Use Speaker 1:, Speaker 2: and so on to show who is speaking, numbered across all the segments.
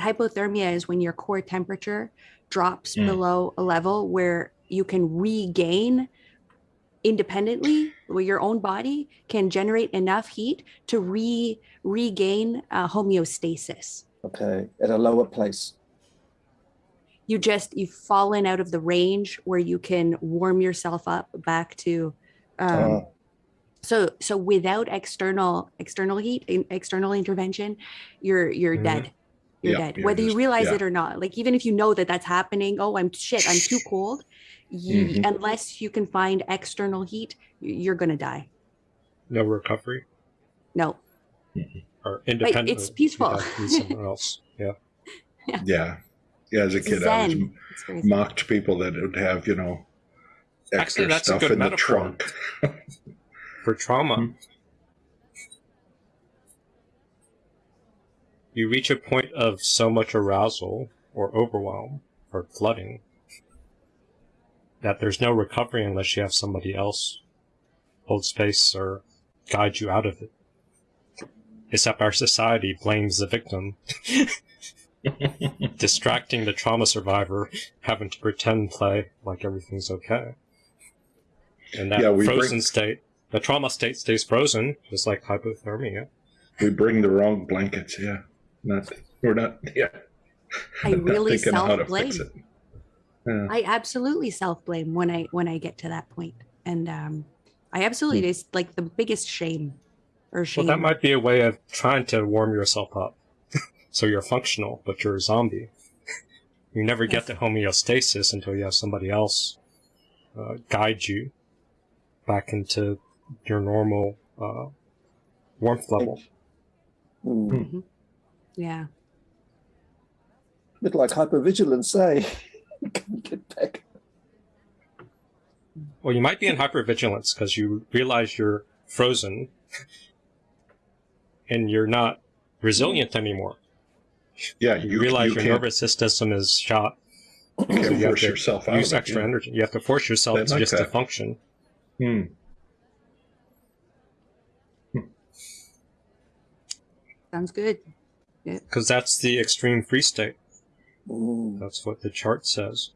Speaker 1: hypothermia is when your core temperature drops
Speaker 2: Mm.
Speaker 1: below a level where you can regain independently where your own body can generate enough heat to re regain uh, homeostasis
Speaker 3: Okay, at a lower place.
Speaker 1: you just you've fallen out of the range where you can warm yourself up back to um,
Speaker 3: Ah.
Speaker 1: so so without external external heat in, external intervention you're you're
Speaker 2: Mhm.
Speaker 1: dead you're
Speaker 4: Yeah,
Speaker 1: dead
Speaker 4: you're
Speaker 1: whether you realize
Speaker 4: yeah.
Speaker 1: it or not like even if you know that that's happening oh i'm shit i'm too cold you,
Speaker 4: Mhm.
Speaker 1: unless you can find external heat you're gonna die
Speaker 2: No recovery
Speaker 1: no
Speaker 2: or independent.
Speaker 1: it's peaceful.
Speaker 2: you'd have to someone else. Yeah.
Speaker 4: Yeah. Yeah, as a
Speaker 1: It's
Speaker 4: kid, I was
Speaker 1: zen. It's very
Speaker 4: mocked people that would have, you know,
Speaker 2: Actually,
Speaker 4: extra
Speaker 2: that's a
Speaker 4: stuff
Speaker 2: good
Speaker 4: in the trunk.
Speaker 2: For trauma, you reach a point of so much arousal or overwhelm or flooding that there's no recovery unless you have somebody else hold space or guide you out of it. Except our society blames the victim, distracting the trauma survivor, having to pretend play like everything's okay. And that
Speaker 4: Yeah,
Speaker 2: frozen
Speaker 4: bring-
Speaker 2: state, the trauma state stays frozen, just like hypothermia.
Speaker 4: we bring the wrong blankets. Yeah. Not, we're not, yeah.
Speaker 1: I really
Speaker 4: thinking how to
Speaker 1: self-blame.
Speaker 4: Yeah.
Speaker 1: I absolutely self blame when I when I get to that point, and um, I absolutely it's like the biggest shame or shame Well,
Speaker 2: that might be a way of trying to warm yourself up. so you're functional, but you're a zombie. You never get to homeostasis until you have somebody else uh, guide you back into your normal uh, warmth level.
Speaker 3: Mm.
Speaker 1: Yeah, A
Speaker 3: bit like hypervigilance, eh? Can you get back?
Speaker 2: Well, you might be in hypervigilance because you realize you're frozen and you're not resilient anymore.
Speaker 4: Yeah,
Speaker 2: You,
Speaker 4: you,
Speaker 2: realize
Speaker 4: you
Speaker 2: your
Speaker 4: can't,
Speaker 2: nervous system is shot.
Speaker 4: you
Speaker 2: so
Speaker 4: can't
Speaker 2: you
Speaker 4: force yourself out.
Speaker 2: use
Speaker 4: of it,
Speaker 2: extra
Speaker 4: yeah.
Speaker 2: energy. You have to force yourself to
Speaker 4: like
Speaker 2: just to
Speaker 4: that.
Speaker 2: function.
Speaker 4: Hmm.
Speaker 1: sounds good.
Speaker 2: Because that's the extreme free state.
Speaker 3: Mm.
Speaker 2: That's what the chart says.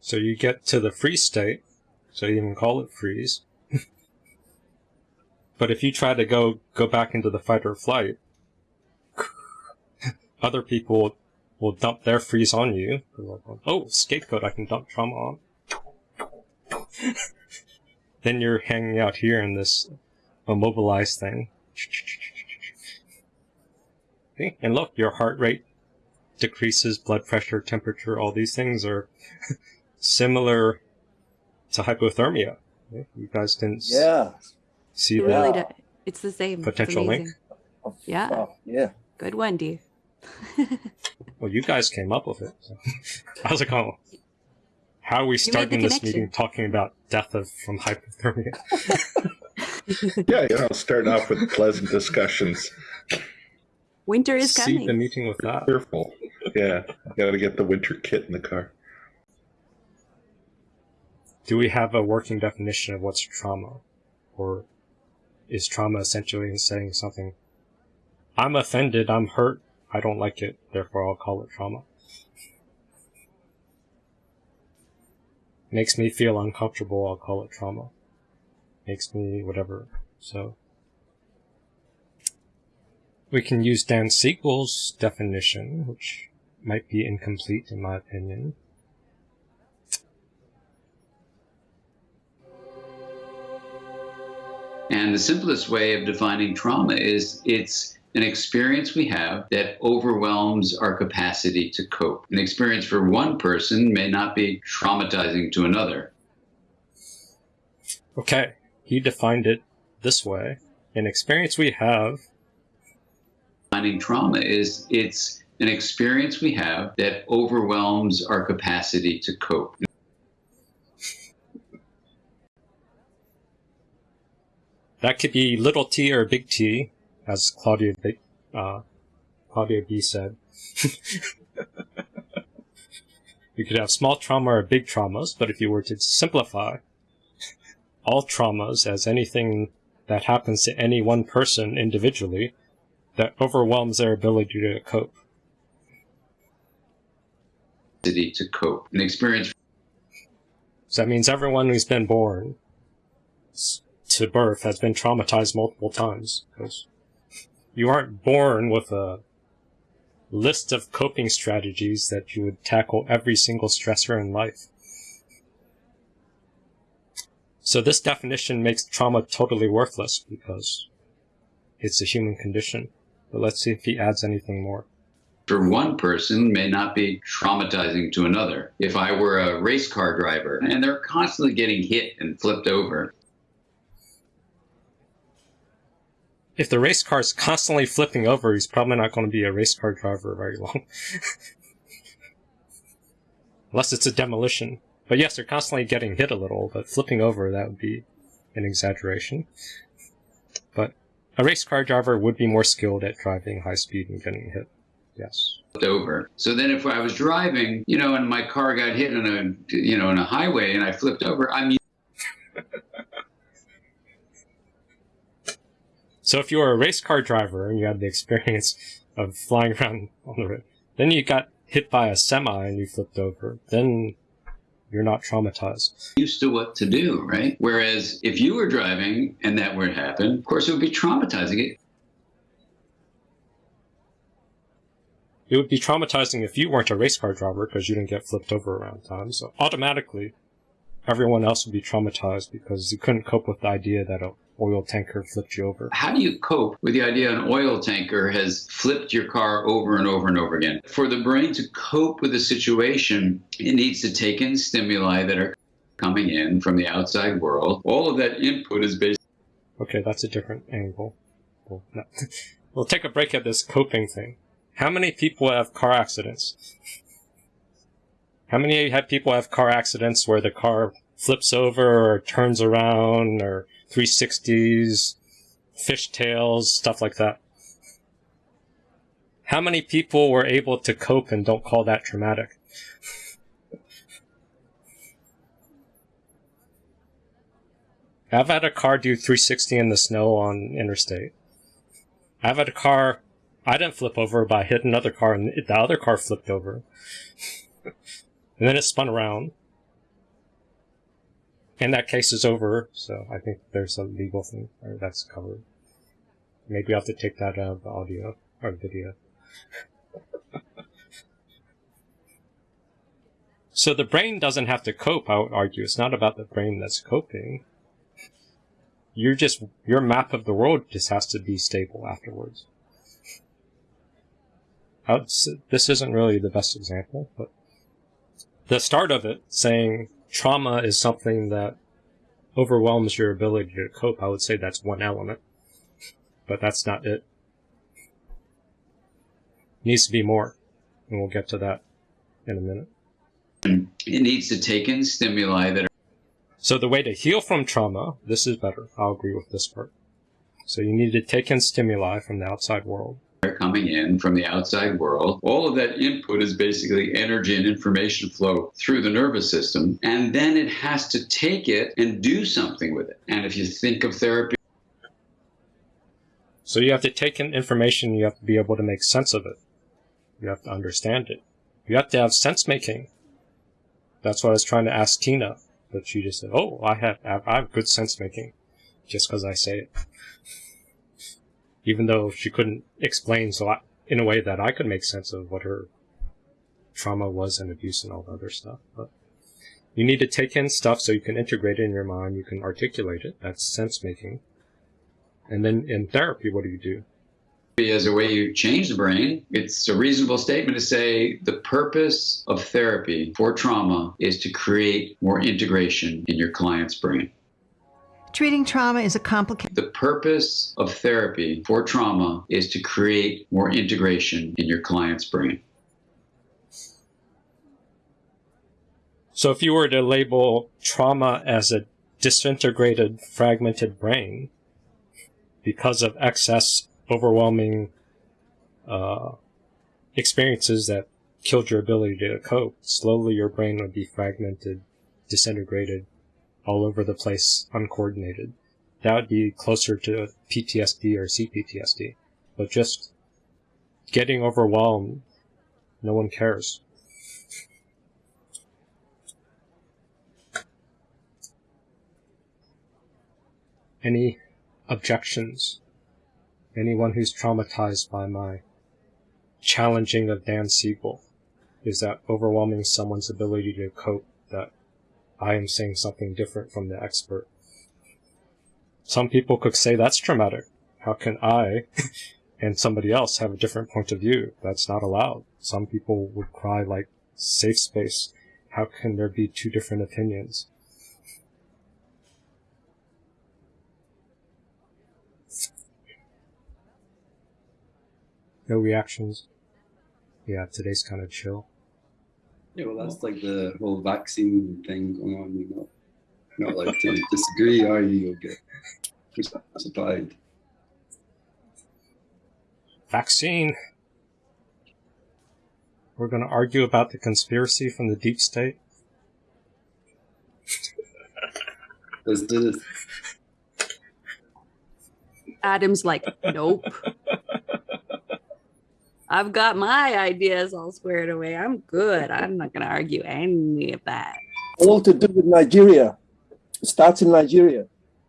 Speaker 2: So you get to the free state, so you even call it freeze. but if you try to go go back into the fight or flight, other people will dump their freeze on you. Like, oh, scapegoat, I can dump trauma on. then you're hanging out here in this immobilized thing. Okay, And look, your heart rate decreases, blood pressure, temperature, all these things are similar to hypothermia. You guys didn't
Speaker 3: Yeah.
Speaker 2: see
Speaker 1: It
Speaker 2: that?
Speaker 1: really
Speaker 3: Yeah.
Speaker 1: does. It's the same.
Speaker 2: Potential link?
Speaker 1: amazing.
Speaker 3: Oh,
Speaker 1: Yeah.
Speaker 3: fuck, yeah.
Speaker 1: Good one, Dave.
Speaker 2: Well, you guys came up with it. so. I was like, oh, how are we
Speaker 1: made
Speaker 2: starting this meeting talking about death of from hypothermia?
Speaker 4: Yeah, you know, start off with pleasant discussions.
Speaker 1: Winter is
Speaker 2: See the
Speaker 1: coming.
Speaker 2: meeting with that.
Speaker 4: Careful. Yeah, got to get the winter kit in the car.
Speaker 2: Do we have a working definition of what's trauma? Or is trauma essentially saying something? I'm offended, I'm hurt, I don't like it, therefore I'll call it trauma. Makes me feel uncomfortable, I'll call it trauma. Makes me whatever. So. We can use Dan Siegel's definition, which might be incomplete in my opinion.
Speaker 5: And the simplest way of defining trauma is it's an experience we have that overwhelms our capacity to cope. An experience for one person may not be traumatizing to another.
Speaker 2: Okay, he defined it this way. An experience we have
Speaker 5: Defining trauma is it's an experience we have that overwhelms our capacity to cope.
Speaker 2: that could be little t or big T, as Claudia B, uh, Claudia B said. you could have small trauma or big traumas, but if you were to simplify all traumas as anything that happens to any one person individually that overwhelms their ability to cope.
Speaker 5: To cope. An experience
Speaker 2: So that means everyone who's been born to birth has been traumatized multiple times because you aren't born with a list of coping strategies that you would tackle every single stressor in life. So this definition makes trauma totally worthless because it's a human condition. But let's see if he adds anything more.
Speaker 5: for one person may not be traumatizing to another. If I were a race car driver and they're constantly getting hit and flipped over,
Speaker 2: If the race car is constantly flipping over, he's probably not going to be a race car driver very long. Unless it's a demolition. But yes, they're constantly getting hit a little, but flipping over, that would be an exaggeration. But a race car driver would be more skilled at driving high speed and getting hit. Yes.
Speaker 5: over. So then if I was driving, you know, and my car got hit on a, you know, on a highway and I flipped over, I'm
Speaker 2: So if you were a race car driver and you had the experience of flying around on the road, then you got hit by a semi and you flipped over, then you're not traumatized.
Speaker 5: used to what to do, right? Whereas if you were driving and that were to happen, of course it would be traumatizing.
Speaker 2: It would be traumatizing if you weren't a race car driver because you didn't get flipped over around time. So automatically, everyone else would be traumatized because you couldn't cope with the idea that a oil tanker flipped you over.
Speaker 5: How do you cope with the idea an oil tanker has flipped your car over and over and over again? For the brain to cope with a situation, it needs to take in stimuli that are coming in from the outside world. All of that input is based
Speaker 2: Okay, that's a different angle. We'll, no. we'll take a break at this coping thing. How many people have car accidents? How many have people have car accidents where the car flips over or turns around or 360s, fishtails, stuff like that? How many people were able to cope and don't call that traumatic? I've had a car do 360 in the snow on interstate. I've had a car, I didn't flip over, but I hit another car and the other car flipped over. and then it spun around. And that case is over, so I think there's a legal thing that's covered. Maybe I have to take that out of the audio or video. so the brain doesn't have to cope, I would argue. It's not about the brain that's coping you're just your map of the world just has to be stable afterwards. This isn't really the best example, but the start of it saying trauma is something that overwhelms your ability to cope, I would say that's one element, but that's not it. Needs to be more, and we'll get to that in a minute.
Speaker 5: it needs to take in stimuli that are
Speaker 2: So the way to heal from trauma, this is better. I'll agree with this part. So you need to take in stimuli from the outside world.
Speaker 5: Coming in from the outside world. All of that input is basically energy and information flow through the nervous system. And then it has to take it and do something with it. And if you think of therapy
Speaker 2: So you have to take in information, you have to be able to make sense of it. You have to understand it. You have to have sense making. That's what I was trying to ask Tina, but she just said, "Oh, I have I have good sense making," just because I say it. Even though she couldn't explain so I, in a way that I could make sense of what her trauma was and abuse and all the other stuff, but you need to take in stuff so you can integrate it in your mind. You can articulate it. That's sense making. And then in therapy, what do you do?
Speaker 5: as a way you change the brain, it's a reasonable statement to say the purpose of therapy for trauma is to create more integration in your client's brain.
Speaker 6: Treating trauma is a complicated
Speaker 5: The purpose of therapy for trauma is to create more integration in your client's brain.
Speaker 2: So if you were to label trauma as a disintegrated, fragmented brain because of excess, overwhelming uh, experiences that killed your ability to cope, slowly your brain would be fragmented, disintegrated, all over the place, uncoordinated. that would be closer to PTSD or CPTSD. But just getting overwhelmed, no one cares. Any objections? Anyone who's traumatized by my challenging of Dan Siegel? Is that overwhelming someone's ability to cope I am saying something different from the expert? Some people could say that's traumatic. How can I and somebody else have a different point of view? That's not allowed. Some people would cry like safe space. How can there be two different opinions? No reactions. Yeah, today's kind of chill.
Speaker 7: Yeah, well, that's like the whole vaccine thing going on. You're not, not allowed to disagree, are you? You'll get crucified.
Speaker 2: Vaccine. We're going to argue about the conspiracy from the deep state.
Speaker 7: Let's do this.
Speaker 1: Adam's like, nope. I've got my ideas all squared away. I'm good. I'm not going to argue any of that.
Speaker 3: All to do with Nigeria. It starts in Nigeria.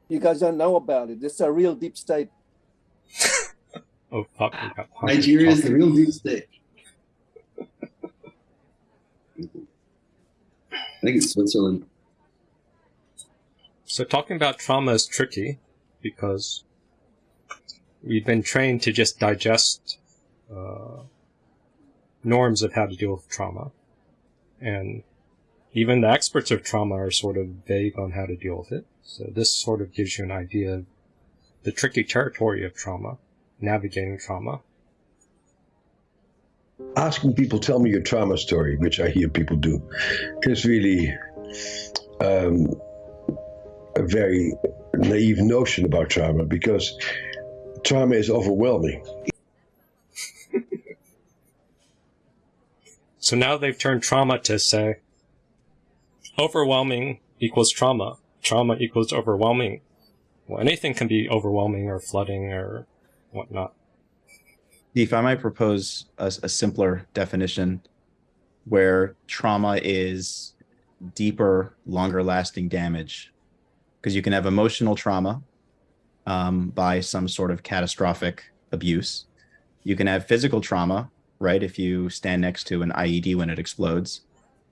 Speaker 3: You guys don't know about it. It's a real deep state.
Speaker 2: Oh fuck! we got Hunter
Speaker 7: Nigeria is the real deep state. I think it's Switzerland.
Speaker 2: So talking about trauma is tricky because we've been trained to just digest uh, norms of how to deal with trauma, and even the experts of trauma are sort of vague on how to deal with it. So this sort of gives you an idea of the tricky territory of trauma, navigating trauma.
Speaker 8: asking people tell me your trauma story, which I hear people do, is really um, a very naive notion about trauma because trauma is overwhelming.
Speaker 2: So now they've turned trauma to say overwhelming equals trauma. Trauma equals overwhelming. Well, anything can be overwhelming or flooding or whatnot.
Speaker 9: If I might propose a, a simpler definition where trauma is deeper, longer lasting damage. Because you can have emotional trauma um, by some sort of catastrophic abuse. You can have physical trauma, right? If you stand next to an IED when it explodes,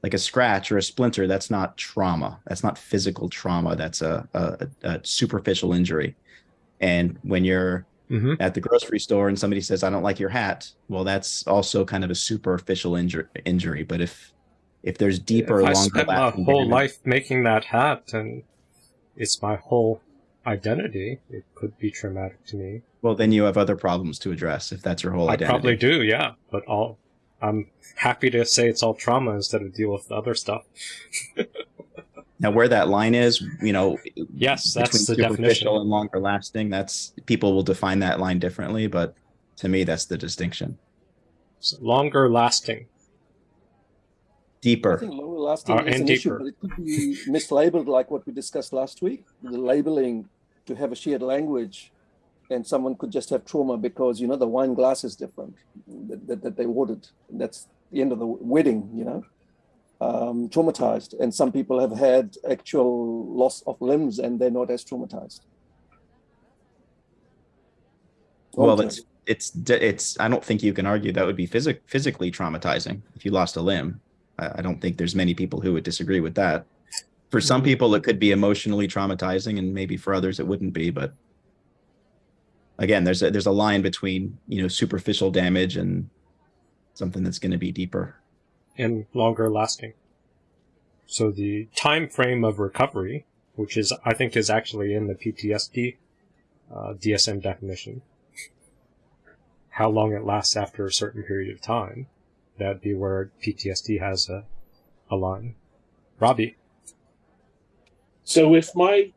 Speaker 9: like a scratch or a splinter, that's not trauma. That's not physical trauma. That's a, a, a superficial injury. And when you're
Speaker 2: Mm-hmm.
Speaker 9: at the grocery store and somebody says, I don't like your hat, well, that's also kind of a superficial injury. injury. But if if there's deeper,
Speaker 2: If I spent my whole life making that hat and it's my whole identity, it could be traumatic to me.
Speaker 9: Well, then you have other problems to address if that's your whole
Speaker 2: I
Speaker 9: identity.
Speaker 2: probably do, yeah. But all I'm happy to say it's all trauma instead of deal with the other stuff.
Speaker 9: Now, where that line is, you know,
Speaker 2: Yes, that's
Speaker 9: between
Speaker 2: the
Speaker 9: superficial
Speaker 2: definition.
Speaker 9: and longer lasting, that's people will define that line differently, but to me, that's the distinction.
Speaker 2: So longer lasting.
Speaker 3: I
Speaker 9: Deeper.
Speaker 3: think longer lasting
Speaker 2: Uh,
Speaker 3: is
Speaker 2: and
Speaker 3: an issue,
Speaker 2: deeper.
Speaker 3: but it could be mislabeled like what we discussed last week. The labeling to have a shared language, and someone could just have trauma because you know the wine glass is different that, that, that they ordered. That's the end of the wedding, you know. Um, traumatized, and some people have had actual loss of limbs, and they're not as traumatized.
Speaker 9: Well,
Speaker 3: Okay.
Speaker 9: it's it's it's. I don't think you can argue that would be physic physically traumatizing if you lost a limb. I, I don't think there's many people who would disagree with that. For some people, it could be emotionally traumatizing, and maybe for others, it wouldn't be. But again, there's a, there's a line between you know superficial damage and something that's going to be deeper.
Speaker 2: and longer lasting. So the time frame of recovery, which is I think is actually in the PTSD uh, DSM definition, how long it lasts after a certain period of time, that'd be where PTSD has a a line. Robbie,
Speaker 10: So if my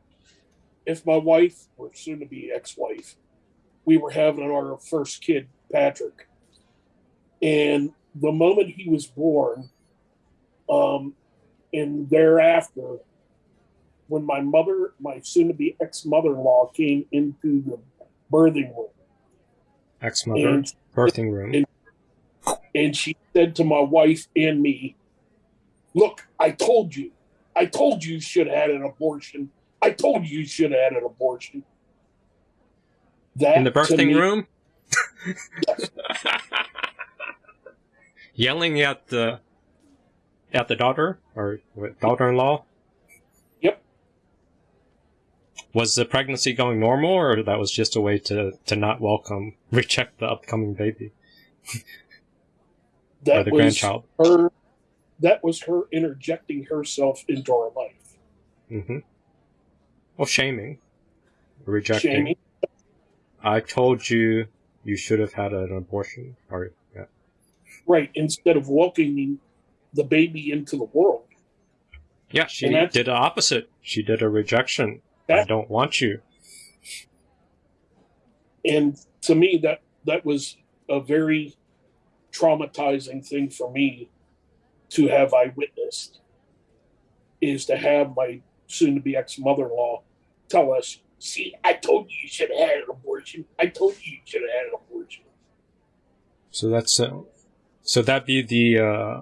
Speaker 10: if my wife or soon to be ex-wife, we were having our first kid, Patrick, and the moment he was born, um, and thereafter, when my mother, my soon to be ex mother in law, came into the birthing room.
Speaker 2: Ex mother, birthing room.
Speaker 10: and- And she said to my wife and me, Look, I told you. I told you you should have had an abortion. I told you you should have had an abortion. That
Speaker 2: In the birthing
Speaker 10: me-
Speaker 2: room?
Speaker 10: Yes.
Speaker 2: Yelling at the at the daughter or daughter-in-law?
Speaker 10: Yep.
Speaker 2: Was the pregnancy going normal, or that was just a way to to not welcome, reject the upcoming baby or
Speaker 10: That
Speaker 2: the
Speaker 10: was
Speaker 2: grandchild?
Speaker 10: her. That was her interjecting herself into our life.
Speaker 2: Mm-hmm. Well, shaming, rejecting.
Speaker 10: Shaming.
Speaker 2: I told you you should have had an abortion. Or yeah.
Speaker 10: Right. Instead of welcoming the baby into the world.
Speaker 2: Yeah, she did the opposite. She did a rejection. I don't want you.
Speaker 10: and to me that that was a very traumatizing thing for me to have i witnessed is to have my soon to be ex mother-in-law tell us see i told you you should have had an abortion i told you you should have had an abortion
Speaker 2: So that's uh, so that be the uh,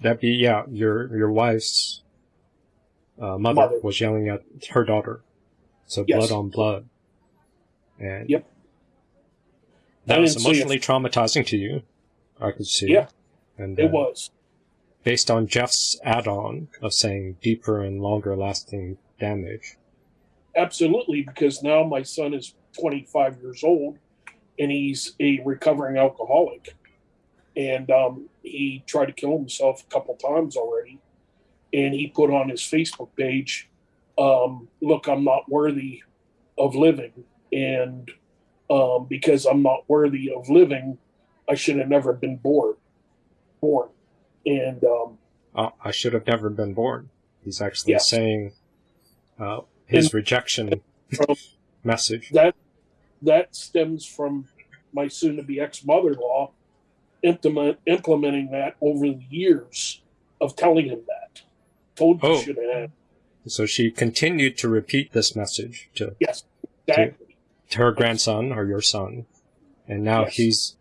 Speaker 2: that be yeah your your wife's uh, mother,
Speaker 10: Mother.
Speaker 2: was yelling at her daughter. So
Speaker 10: Yes.
Speaker 2: blood on blood, and
Speaker 10: Yep.
Speaker 2: that was emotionally traumatizing to you. I could see.
Speaker 10: Yeah.
Speaker 2: and
Speaker 10: it
Speaker 2: uh,
Speaker 10: was
Speaker 2: based on Jeff's add-on of saying deeper and longer lasting damage.
Speaker 10: Absolutely because now my son is 25 years old and he's a recovering alcoholic. And um, he tried to kill himself a couple times already. And he put on his facebook page um, look i'm not worthy of living. And um, because i'm not worthy of living i should have never been born. Born. And um,
Speaker 2: Uh, I should have never been born. He's actually
Speaker 10: Yes.
Speaker 2: saying uh, his rejection message.
Speaker 10: that that stems from my soon-to-be ex-mother-in-law implement, implementing that over the years of telling him that. Told you
Speaker 2: Oh.
Speaker 10: should have.
Speaker 2: So she continued to repeat this message to,
Speaker 10: Yes, exactly.
Speaker 2: to her grandson or your son, and now
Speaker 10: Yes.
Speaker 2: he's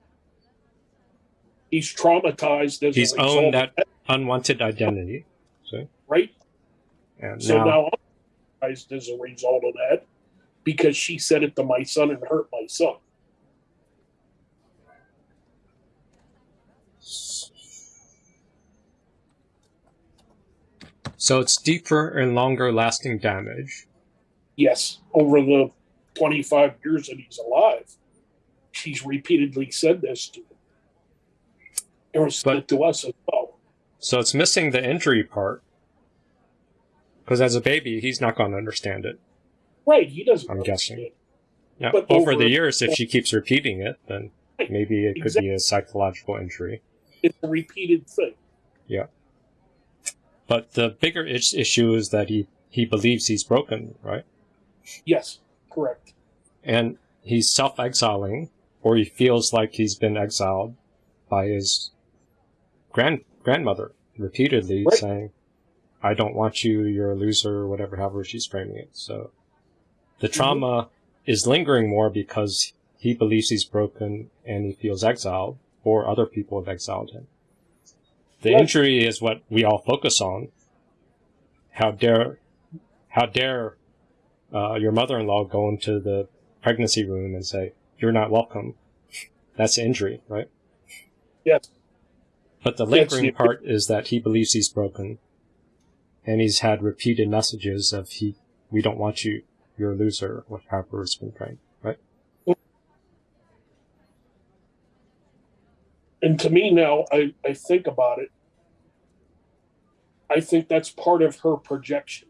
Speaker 10: He's traumatized as
Speaker 2: he's owned that unwanted identity. So
Speaker 10: right?
Speaker 2: and
Speaker 10: So
Speaker 2: now,
Speaker 10: now traumatized as a result of that because she said it to my son and hurt my son.
Speaker 2: so it's deeper and longer lasting damage.
Speaker 10: Yes, over the 25 years that he's alive, she's repeatedly said this to him. And said
Speaker 2: But-
Speaker 10: it to us as well.
Speaker 2: So it's missing the injury part. Because as a baby, he's not going to understand it.
Speaker 10: Right, he doesn't
Speaker 2: I'm
Speaker 10: understand.
Speaker 2: guessing. Yeah,
Speaker 10: But
Speaker 2: over,
Speaker 10: over-
Speaker 2: the years, if she keeps repeating it, then
Speaker 10: Right,
Speaker 2: maybe it could
Speaker 10: exactly.
Speaker 2: be a psychological injury.
Speaker 10: It's a repeated thing. Yeah.
Speaker 2: But the bigger issue is that he, he believes he's broken, right?
Speaker 10: Yes, correct.
Speaker 2: And he's self exiling, or he feels like he's been exiled by his grand grandmother repeatedly
Speaker 10: Right.
Speaker 2: saying, I don't want you, you're a loser, or whatever, however she's framing it. So the
Speaker 10: Mm-hmm.
Speaker 2: trauma is lingering more because he believes he's broken and he feels exiled, or other people have exiled him. The
Speaker 10: Right.
Speaker 2: injury is what we all focus on. How dare, how dare uh, your mother-in-law go into the pregnancy room and say, "You're not welcome." That's injury, right?
Speaker 10: Yes.
Speaker 2: But the lingering
Speaker 10: you-
Speaker 2: part is that he believes he's broken, and he's had repeated messages of "he, we don't want you, you're a loser," or however it's been framed, right?
Speaker 10: And to me now, I, I think about it. I think that's part of her projection.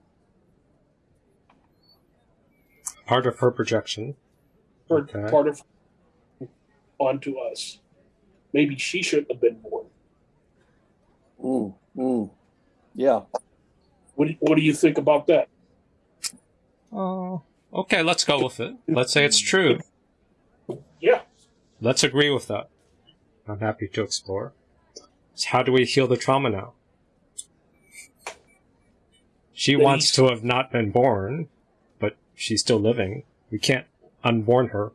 Speaker 2: Part of her projection.
Speaker 10: Her,
Speaker 2: Okay.
Speaker 10: Part of onto us. Maybe she shouldn't have been born.
Speaker 3: Mm, mm. Yeah.
Speaker 10: What do, what do you think about that?
Speaker 2: Oh, okay. Let's go with it. Let's say it's true.
Speaker 10: Yeah.
Speaker 2: Let's agree with that. I'm happy to explore. So how do we heal the trauma now? She
Speaker 10: That
Speaker 2: wants to have not been born, but she's still living. We can't unborn her.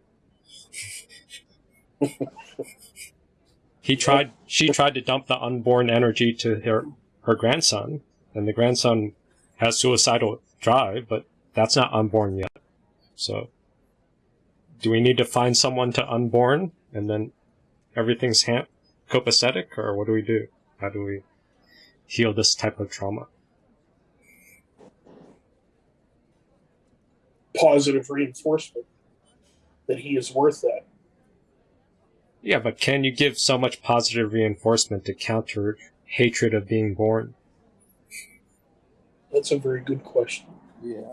Speaker 2: he tried. She tried to dump the unborn energy to her her grandson, and the grandson has suicidal drive, but that's not unborn yet. So, do we need to find someone to unborn, and then everything's ha- copacetic, or what do we do? How do we heal this type of trauma?
Speaker 10: Positive reinforcement that he is worth that.
Speaker 2: Yeah, but can you give so much positive reinforcement to counter hatred of being born?
Speaker 10: That's a very good question.
Speaker 3: Yeah.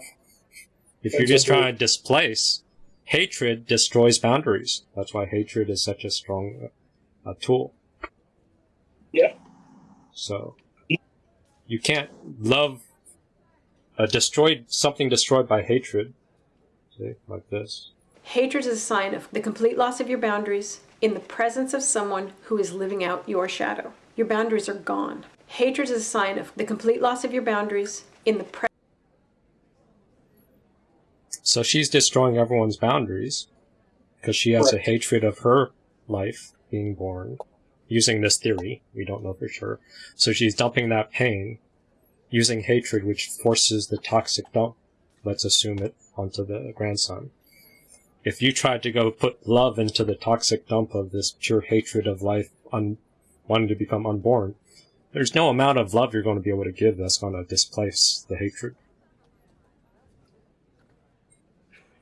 Speaker 2: If you're just
Speaker 10: very-
Speaker 2: trying to displace, hatred destroys boundaries. That's why hatred is such a strong uh, tool.
Speaker 10: Yeah.
Speaker 2: So you can't love a destroyed something destroyed by hatred. See, like this.
Speaker 11: Hatred is a sign of the complete loss of your boundaries in the presence of someone who is living out your shadow. Your boundaries are gone. Hatred is a sign of the complete loss of your boundaries in the presence
Speaker 2: So she's destroying everyone's boundaries because she has a hatred of her life being born. Using this theory, we don't know for sure. So she's dumping that pain using hatred, which forces the toxic dump. Let's assume it onto the grandson. If you tried to go put love into the toxic dump of this pure hatred of life, un- wanting to become unborn, there's no amount of love you're going to be able to give that's going to displace the hatred.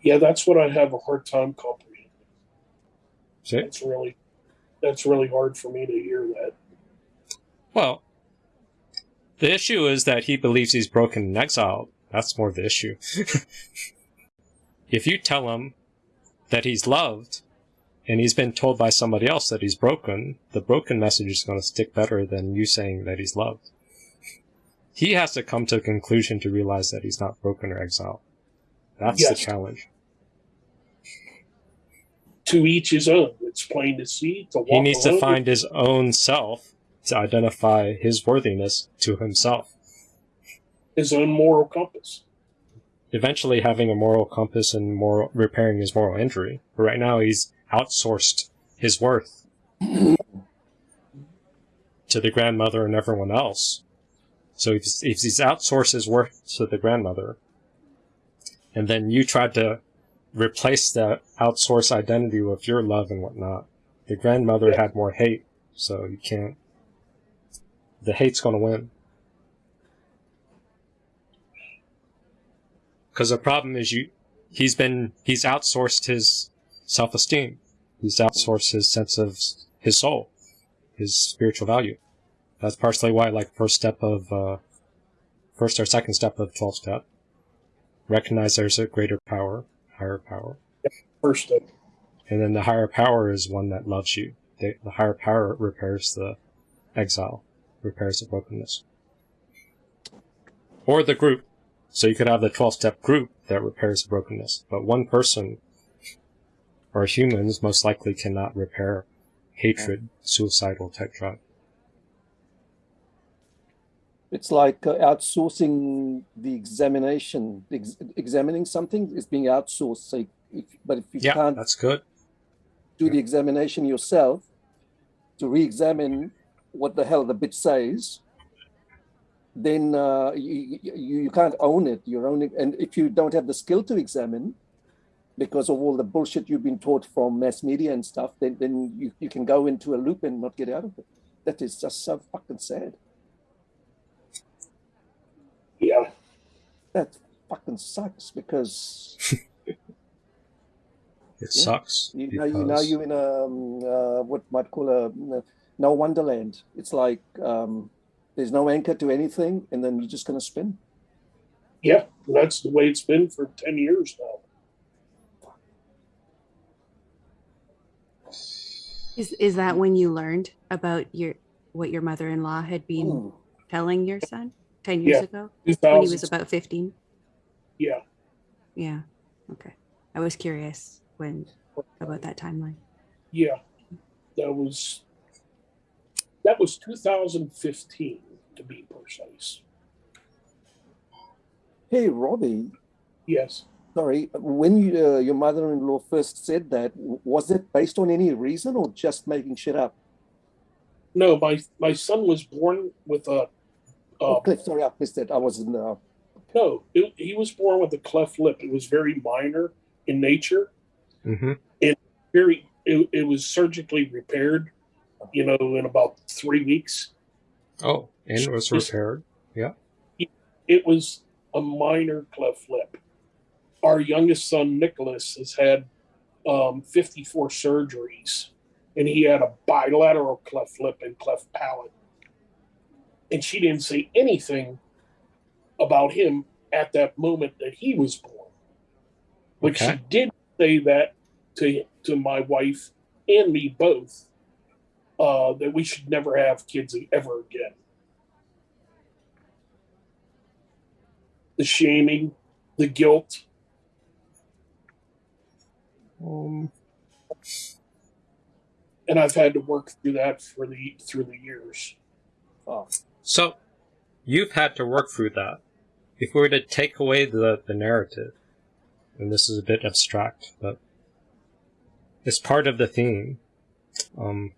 Speaker 10: Yeah, that's what I have a hard time comprehending.
Speaker 2: See?
Speaker 10: That's really that's really hard for me to hear that.
Speaker 2: Well, the issue is that he believes he's broken and exiled. That's more the issue. if you tell him that he's loved and he's been told by somebody else that he's broken, the broken message is going to stick better than you saying that he's loved. He has to come to a conclusion to realize that he's not broken or exiled. That's the
Speaker 10: Yes.
Speaker 2: challenge.
Speaker 10: To each his own. It's plain to see. To walk
Speaker 2: He needs to find his own self to identify his worthiness to himself.
Speaker 10: his own moral compass.
Speaker 2: eventually having a moral compass and moral repairing his moral injury. But right now he's outsourced his worth to the grandmother and everyone else. So if, if he's outsourced his worth to the grandmother, and then you tried to replace that outsourced identity with your love and whatnot, the grandmother had more hate, so you can't. The hate's gonna win. Because the problem is you, he's been, he's outsourced his self-esteem. He's outsourced his sense of his soul, his spiritual value. That's partially why, like, first step of, uh, first or second step of 12 step, recognize there's a greater power, higher power.
Speaker 10: First step.
Speaker 2: And then the higher power is one that loves you. The, the higher power repairs the exile, repairs the brokenness. Or the group. So you could have the 12 step group that repairs the brokenness. But one person or humans most likely cannot repair hatred, suicidal type drive.
Speaker 3: It's like uh, outsourcing the examination. Ex- examining something is being outsourced. So if, but if you
Speaker 2: Yeah,
Speaker 3: can't
Speaker 2: that's good.
Speaker 3: do the examination yourself to re-examine what the hell the bit says, then uh, you, you you can't own it. You're owning, and if you don't have the skill to examine, because of all the bullshit you've been taught from mass media and stuff, then then you, you can go into a loop and not get out of it. That is just so fucking sad.
Speaker 10: Yeah.
Speaker 3: That fucking sucks because
Speaker 2: It
Speaker 3: Yeah.
Speaker 2: sucks.
Speaker 3: you know you know, you're in a um, uh, what might call a no wonderland. It's like um, there's no anchor to anything, and then you're just gonna spin.
Speaker 10: Yeah. That's the way it's been for ten years now.
Speaker 1: Is is that when you learned about your what your mother-in-law had been
Speaker 3: Mm.
Speaker 1: telling your son 10 years
Speaker 10: Yeah.
Speaker 1: ago when he was about 15?
Speaker 10: Yeah.
Speaker 1: Yeah. Okay. I was curious when about that timeline.
Speaker 10: Yeah. That was that was 2015 to be precise.
Speaker 3: Hey, Robbie.
Speaker 10: Yes.
Speaker 3: Sorry, when you, uh, your mother-in-law first said that, was it based on any reason or just making shit up?
Speaker 10: No, my my son was born with a.
Speaker 3: oh,
Speaker 10: Uh,
Speaker 3: Cliff, sorry, I missed it. I wasn't. Uh,
Speaker 10: no, it, he was born with a cleft lip. It was very minor in nature.
Speaker 2: Mm-hmm.
Speaker 10: and very it, it was surgically repaired you know in about three weeks
Speaker 2: Oh, and it was repaired. Yeah.
Speaker 10: it was a minor cleft lip our youngest son nicholas has had um, 54 surgeries and he had a bilateral cleft lip and cleft palate and she didn't say anything about him at that moment that he was born but
Speaker 2: Okay.
Speaker 10: she did say that to to my wife and me both uh, that we should never have kids ever again. The shaming, the guilt.
Speaker 2: Um,
Speaker 10: and I've had to work through that for the through the years.
Speaker 3: oh,
Speaker 2: So, you've had to work through that. If we were to take away the, the narrative, and this is a bit abstract, but it's part of the theme. Um,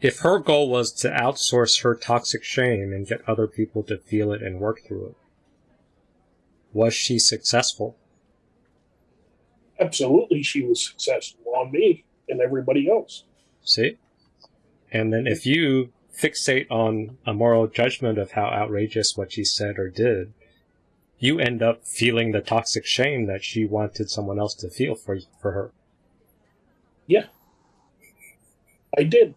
Speaker 2: if her goal was to outsource her toxic shame and get other people to feel it and work through it, was she successful?
Speaker 10: Absolutely, she was successful on me and everybody else.
Speaker 2: See? And then if you fixate on a moral judgment of how outrageous what she said or did, you end up feeling the toxic shame that she wanted someone else to feel for for her.
Speaker 10: Yeah, I did.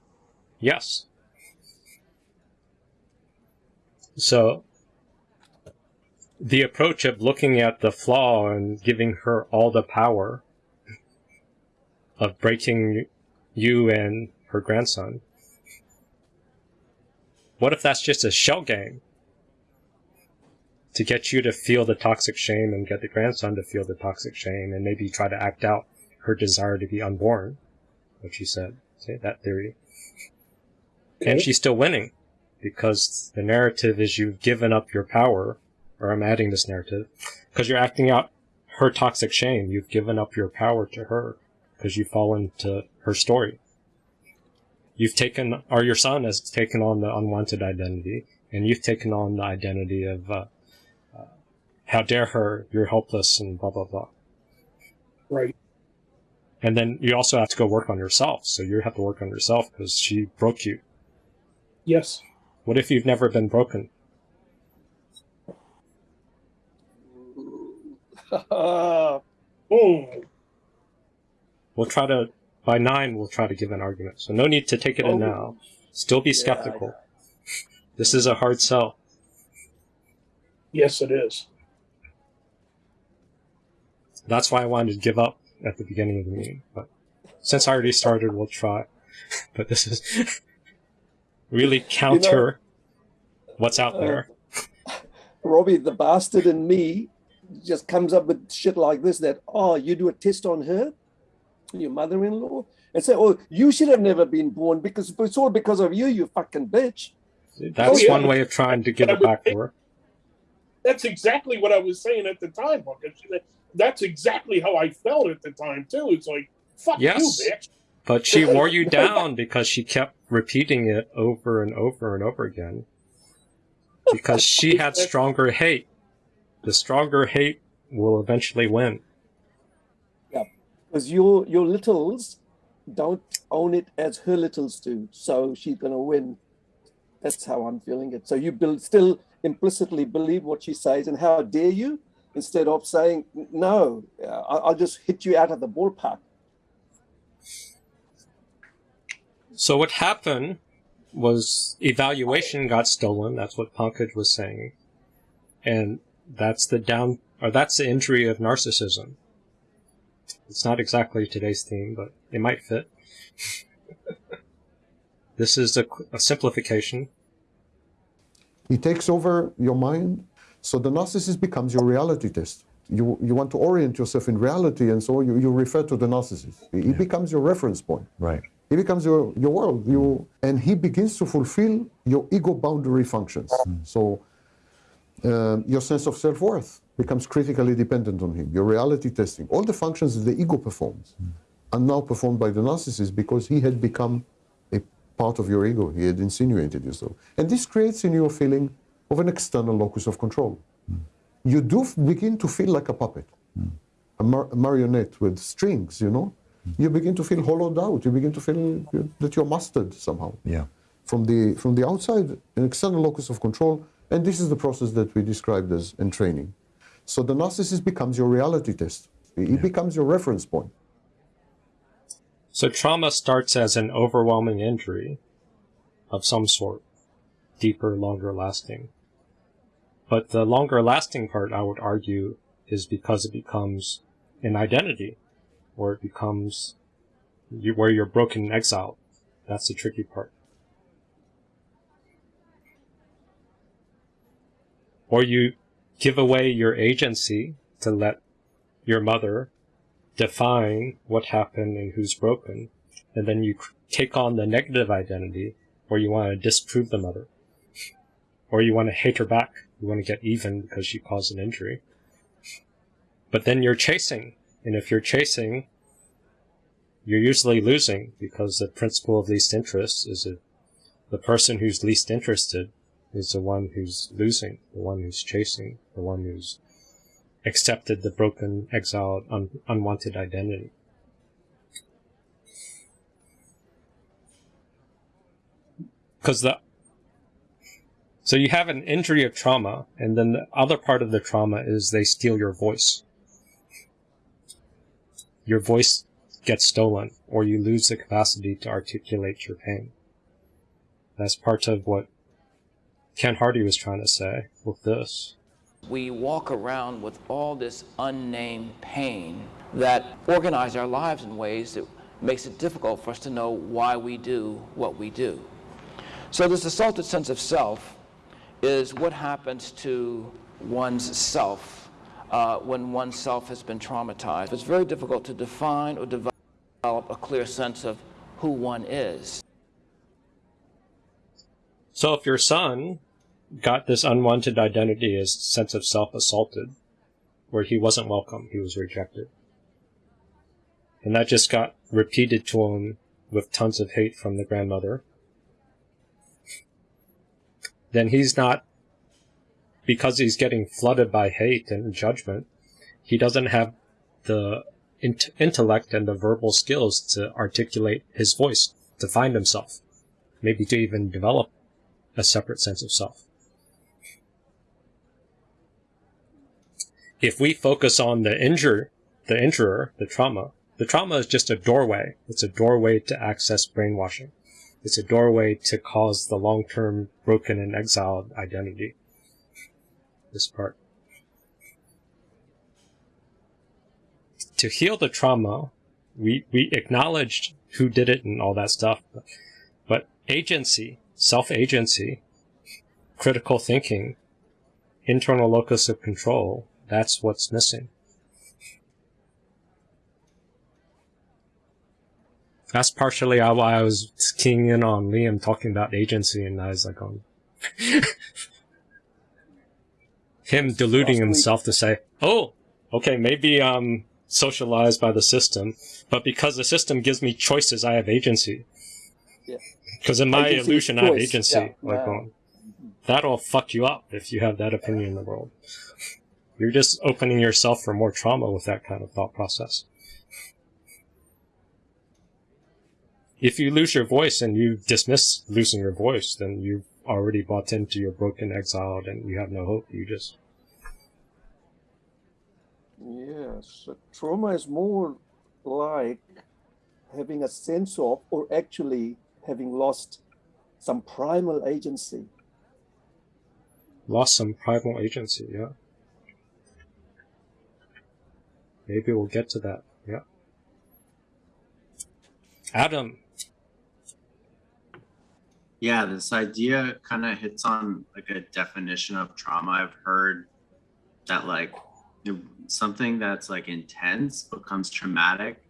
Speaker 2: Yes. So the approach of looking at the flaw and giving her all the power of breaking you and her grandson. What if that's just a shell game? To get you to feel the toxic shame and get the grandson to feel the toxic shame and maybe try to act out her desire to be unborn. What she said. See, that theory. And she's still winning because the narrative is you've given up your power, or I'm adding this narrative, because you're acting out her toxic shame. You've given up your power to her because you fall into her story. You've taken, or your son has taken on the unwanted identity, and you've taken on the identity of, uh, uh, how dare her, you're helpless, and blah, blah, blah.
Speaker 10: Right.
Speaker 2: And then you also have to go work on yourself. So you have to work on yourself because she broke you.
Speaker 10: Yes.
Speaker 2: What if you've never been broken? We'll try to, by nine, we'll try to give an argument. So no need to take it in
Speaker 3: Oh.
Speaker 2: now. Still be
Speaker 3: Yeah,
Speaker 2: skeptical. This is a hard sell.
Speaker 10: Yes, it is.
Speaker 2: That's why I wanted to give up at the beginning of the meeting. But since I already started, we'll try. But this is really counter what's out there.
Speaker 3: Uh, Robbie, the bastard in me just comes up with shit like this that, oh, you do a test on her, your mother in law, and say, oh, you should have never been born because it's all because of you, you fucking bitch.
Speaker 2: That's
Speaker 10: Oh, yeah.
Speaker 2: one way of trying to give it back to her.
Speaker 10: That's exactly what I was saying at the time, Marcus. That's exactly how I felt at the time too. It's like, fuck
Speaker 2: Yes.
Speaker 10: you, bitch.
Speaker 2: But she wore you down because she kept repeating it over and over and over again. Because she had stronger hate. The stronger hate will eventually win.
Speaker 3: Yeah, because your your littles don't own it as her littles do, so she's gonna win. That's how I'm feeling it. So you build, still implicitly believe what she says, and how dare you? Instead of saying no, I'll just hit you out of the ballpark.
Speaker 2: So what happened was evaluation got stolen. That's what Pankaj was saying. And that's the down, or that's the injury of narcissism. It's not exactly today's theme, but it might fit. this is a, a simplification.
Speaker 12: He takes over your mind, so the narcissist becomes your reality test. You, you want to orient yourself in reality, and so you, you refer to the narcissist. He becomes your reference point.
Speaker 13: Right.
Speaker 12: He becomes your, your world. You, and he begins to fulfill your ego boundary functions. Mm. So Um, your sense of self worth becomes critically dependent on him. Your reality testing, all the functions that the ego performs, are now performed by the narcissist because he had become a part of your ego. He had insinuated yourself. And this creates in you a feeling of an external locus of control. You do begin to feel like a puppet, a, mar- a marionette with strings, you know? You begin to feel hollowed out. You begin to feel that you're mastered somehow
Speaker 13: Yeah.
Speaker 12: from the from the outside, an external locus of control, and this is the process that we described as entraining. So the narcissist becomes your reality test. He becomes your reference point.
Speaker 2: So trauma starts as an overwhelming injury of some sort, deeper, longer lasting. But the longer lasting part, I would argue, is because it becomes an identity, or it becomes you, where you're broken and exiled. That's the tricky part. Or you give away your agency to let your mother define what happened and who's broken, and then you take on the negative identity where you want to disprove the mother, or you want to hate her back. You want to get even because she caused an injury. But then you're chasing, and if you're chasing, you're usually losing because the principle of least interest is the person who's least interested is the one who's losing, the one who's chasing, the one who's accepted the broken, exiled, un- unwanted identity. Because the so you have an injury of trauma, and then the other part of the trauma is they steal your voice. Your voice gets stolen, or you lose the capacity to articulate your pain. That's part of what Ken Hardy was trying to say with this.
Speaker 14: We walk around with all this unnamed pain that organize our lives in ways that makes it difficult for us to know why we do what we do. So this assaulted sense of self is what happens to one's self uh, when one's self has been traumatized. It's very difficult to define or develop a clear sense of who one is.
Speaker 2: So if your son got this unwanted identity as sense of self assaulted, where he wasn't welcome, he was rejected. And that just got repeated to him with tons of hate from the grandmother. Then he's not, because he's getting flooded by hate and judgment, he doesn't have the int- intellect and the verbal skills to articulate his voice, to find himself, maybe to even develop a separate sense of self. If we focus on the injure, the injurer, the trauma, the trauma is just a doorway. It's a doorway to access brainwashing. It's a doorway to cause the long-term broken and exiled identity. This part. To heal the trauma, we, we acknowledged who did it and all that stuff, but agency, self-agency, critical thinking, internal locus of control, that's what's missing. That's partially why I was keying in on Liam talking about agency, and I was like, on him deluding himself to say, "Oh, okay, maybe I'm socialized by the system, but because the system gives me choices, I have agency."
Speaker 3: Yeah.
Speaker 2: Because in my
Speaker 3: Agency
Speaker 2: illusion, I have agency.
Speaker 3: Yeah.
Speaker 2: Like,
Speaker 3: Yeah.
Speaker 2: um, that'll fuck you up if you have that opinion in the world. You're just opening yourself for more trauma with that kind of thought process. If you lose your voice and you dismiss losing your voice, then you've already bought into your broken, exiled, and you have no hope. You just
Speaker 3: Yes, trauma is more like having a sense of, or actually having lost some primal agency.
Speaker 2: lost some primal agency. Yeah. Maybe we'll get to that. Yeah. Adam,
Speaker 15: Yeah, this idea kind of hits on like a definition of trauma. I've heard that like something that's like intense becomes traumatic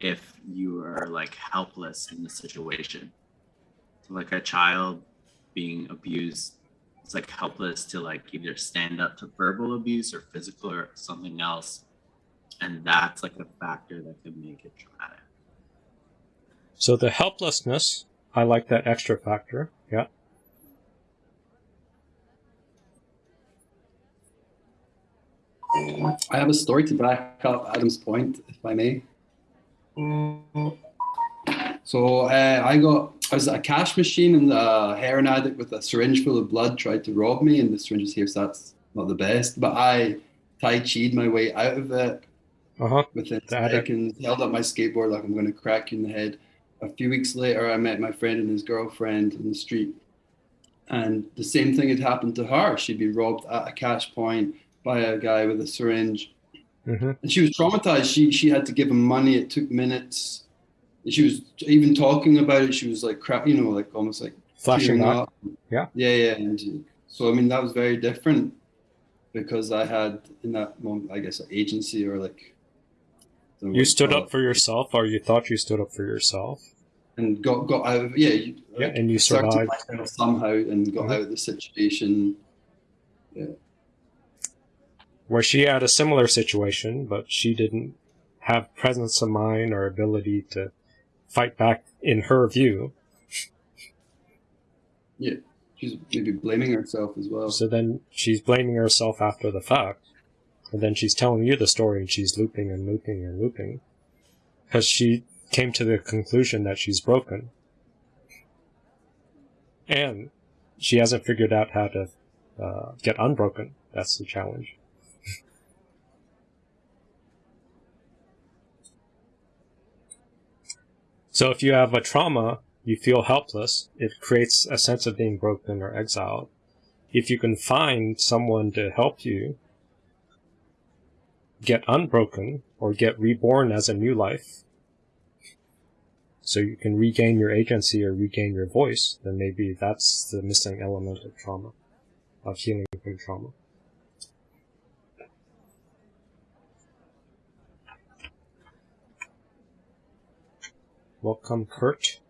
Speaker 15: if you are like helpless in the situation. So, like a child being abused it's like helpless to like either stand up to verbal abuse or physical or something else. And that's like a factor that could make it traumatic.
Speaker 2: So the helplessness, I like that extra factor. Yeah.
Speaker 7: I have a story to back up Adam's point, if I may. So uh, I got I was at a cash machine and a heroin addict with a syringe full of blood tried to rob me, and the syringe was here, so that's not the best. But I tai chi'd my way out of it
Speaker 2: uh-huh.
Speaker 7: within seconds, held up my skateboard like I'm going to crack you in the head. A few weeks later, I met my friend and his girlfriend in the street, and the same thing had happened to her. She'd been robbed at a cash point by a guy with a syringe,
Speaker 2: mm-hmm.
Speaker 7: and she was traumatized. She she had to give him money. It took minutes. She was even talking about it. She was like crap, you know, like almost like
Speaker 2: flashing
Speaker 7: tearing
Speaker 2: up. Yeah,
Speaker 7: yeah, yeah. And so I mean, that was very different because I had in that moment, I guess, an agency or like.
Speaker 2: You stood up for yourself, or you thought you stood up for yourself,
Speaker 7: and got got out. Of, yeah, you,
Speaker 2: yeah, and you survived
Speaker 7: somehow and got
Speaker 2: Mhm.
Speaker 7: out of the situation. Yeah.
Speaker 2: where she had a similar situation, but she didn't have presence of mind or ability to fight back in her view.
Speaker 7: Yeah, she's maybe blaming herself as well.
Speaker 2: So then she's blaming herself after the fact. And then she's telling you the story and she's looping and looping and looping. Because she came to the conclusion that she's broken. And she hasn't figured out how to uh, get unbroken. That's the challenge. So if you have a trauma, you feel helpless. It creates a sense of being broken or exiled. If you can find someone to help you get unbroken or get reborn as a new life, so you can regain your agency or regain your voice, then maybe that's the missing element of trauma, of healing from trauma. Welcome, Kurt.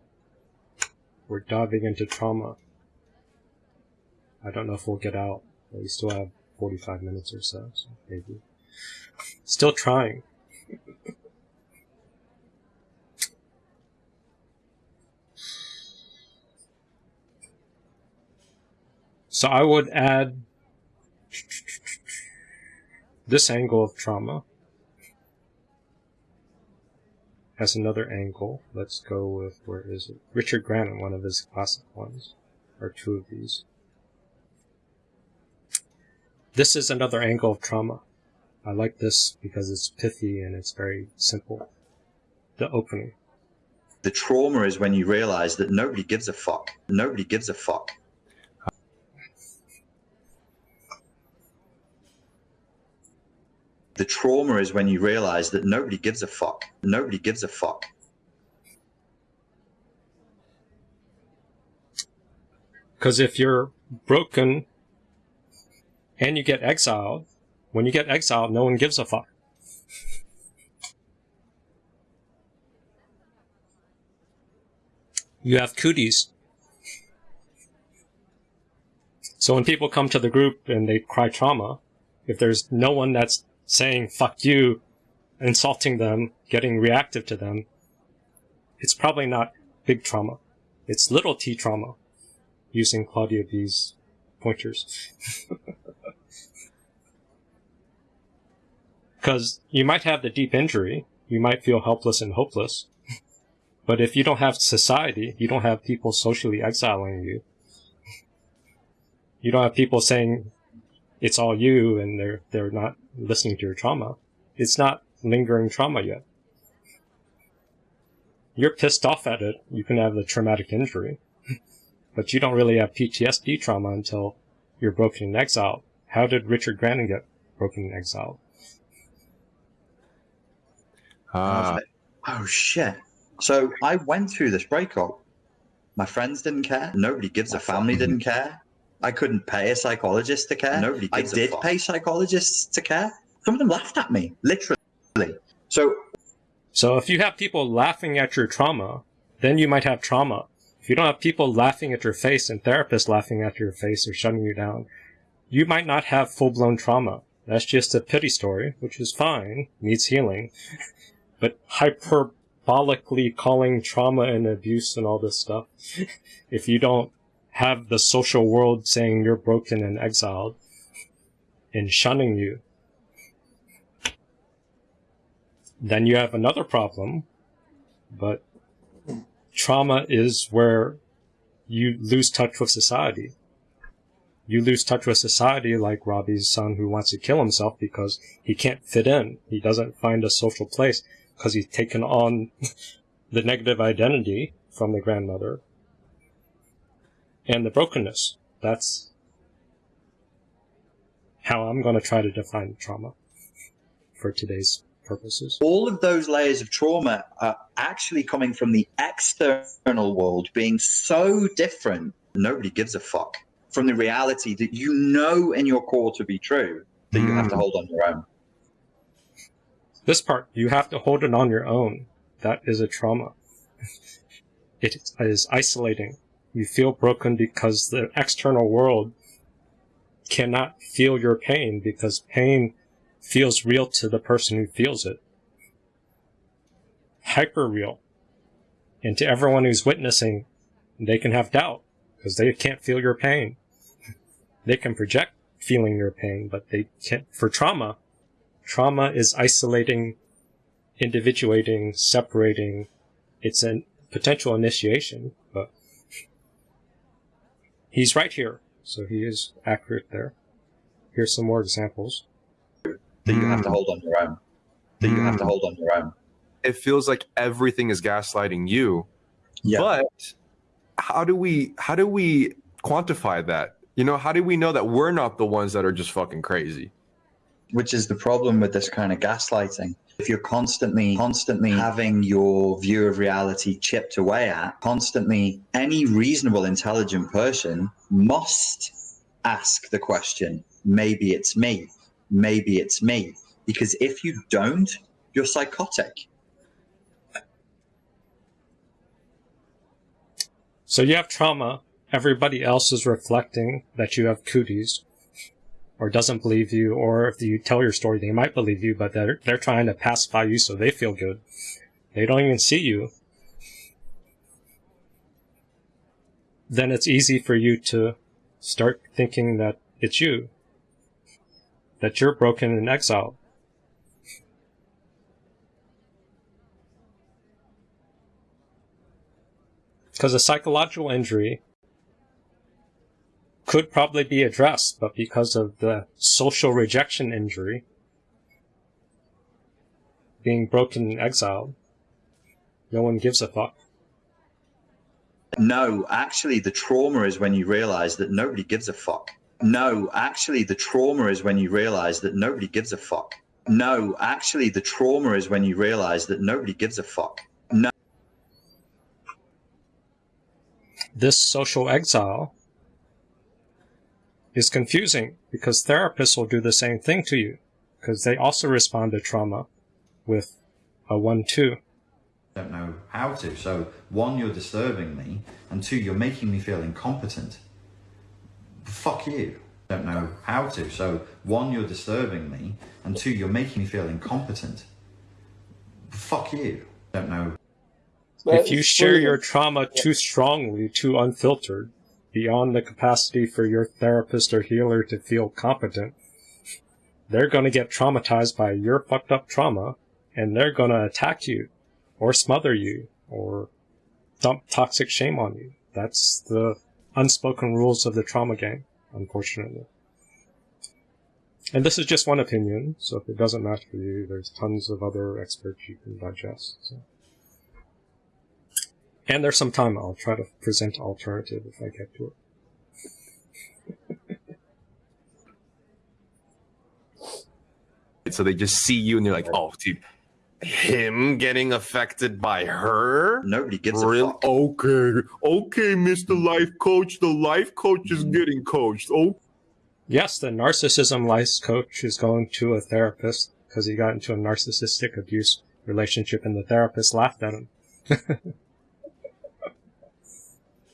Speaker 2: We're diving into trauma. I don't know if we'll get out. But we still have 45 minutes or so, so maybe. Still trying. So I would add this angle of trauma as another angle. Let's go with, where is it? Richard Grannon, one of his classic ones, or two of these. This is another angle of trauma. I like this because it's pithy and it's very simple. The opening.
Speaker 13: The trauma is when you realize that nobody gives a fuck. Nobody gives a fuck. The trauma is when you realize that nobody gives a fuck. Nobody gives a fuck.
Speaker 2: Because if you're broken and you get exiled, when you get exiled, no one gives a fuck. You have cooties. So when people come to the group and they cry trauma, if there's no one that's saying fuck you, insulting them, getting reactive to them, it's probably not big trauma. It's little t trauma, using Claudia B's pointers. Because you might have the deep injury, you might feel helpless and hopeless, but if you don't have society, you don't have people socially exiling you, you don't have people saying it's all you and they're they're not listening to your trauma. It's not lingering trauma yet. You're pissed off at it. You can have the traumatic injury, but you don't really have PTSD trauma until you're broken in exile. How did Richard Grannon get broken in exile?
Speaker 13: Uh, oh shit. So I went through this breakup. My friends didn't care. Nobody gives a family didn't care. I couldn't pay a psychologist to care. Nobody I did pay psychologists to care. Some of them laughed at me, literally. So
Speaker 2: So if you have people laughing at your trauma, then you might have trauma. If you don't have people laughing at your face and therapists laughing at your face or shutting you down, you might not have full blown trauma. That's just a pity story, which is fine, needs healing. but hyperbolically calling trauma and abuse and all this stuff, if you don't have the social world saying you're broken and exiled and shunning you, then you have another problem. But trauma is where you lose touch with society. You lose touch with society like Robbie's son who wants to kill himself because he can't fit in. He doesn't find a social place because he's taken on the negative identity from the grandmother and the brokenness. That's how I'm going to try to define trauma for today's purposes.
Speaker 13: All of those layers of trauma are actually coming from the external world being so different, nobody gives a fuck from the reality that you know in your core to be true that you have to hmm. hold on your own.
Speaker 2: This part, you have to hold it on your own. That is a trauma. it is isolating. You feel broken because the external world cannot feel your pain because pain feels real to the person who feels it. Hyper real. And to everyone who's witnessing, they can have doubt because they can't feel your pain. They can project feeling your pain, but they can't, for trauma, trauma is isolating, individuating, separating. It's a potential initiation, but he's right here. So he is accurate there. Here's some more examples
Speaker 13: that you have to hmm. hold on your own. That you have to hmm. hold on your own.
Speaker 16: It feels like everything is gaslighting you.
Speaker 13: Yeah.
Speaker 16: But how do we how do we quantify that? You know, how do we know that we're not the ones that are just fucking crazy?
Speaker 13: Which is the problem with this kind of gaslighting. If you're constantly, constantly having your view of reality chipped away at, constantly, any reasonable, intelligent person must ask the question, maybe it's me maybe it's me. Because if you don't, you're psychotic.
Speaker 2: So you have trauma. Everybody else is reflecting that you have cooties or doesn't believe you, or if you tell your story, they might believe you, but they're, they're trying to pacify you so they feel good. They don't even see you. Then it's easy for you to start thinking that it's you that you're broken and exiled. Because a psychological injury could probably be addressed, but because of the social rejection injury, being broken and exiled, no one gives a fuck.
Speaker 13: No, actually, the trauma is when you realize that nobody gives a fuck. No, actually, the trauma is when you realize that nobody gives a fuck. No, actually, the trauma is when you realize that nobody gives a fuck. No.
Speaker 2: This social exile is confusing because therapists will do the same thing to you because they also respond to trauma with a one-two.
Speaker 17: Don't know how to. So one, you're disturbing me, and two, you're making me feel incompetent fuck you. Don't know how to. So one, you're disturbing me, and two, you're making me feel incompetent. Fuck you. Don't know.
Speaker 2: If you share your trauma too strongly, too unfiltered, beyond the capacity for your therapist or healer to feel competent, they're going to get traumatized by your fucked up trauma, and they're going to attack you, or smother you, or dump toxic shame on you. That's the unspoken rules of the trauma game, unfortunately. And this is just one opinion, so if it doesn't match for you, there's tons of other experts you can digest. So. And there's some time. I'll try to present alternative if I get to
Speaker 16: it. so they just see you and they're like, oh, dude, him getting affected by her?
Speaker 13: Nobody gives
Speaker 16: Real?
Speaker 13: a fuck.
Speaker 16: Okay, okay, Mr. Life Coach. The life coach is getting coached. Oh,
Speaker 2: Yes, the narcissism life coach is going to a therapist because he got into a narcissistic abuse relationship and the therapist laughed at him.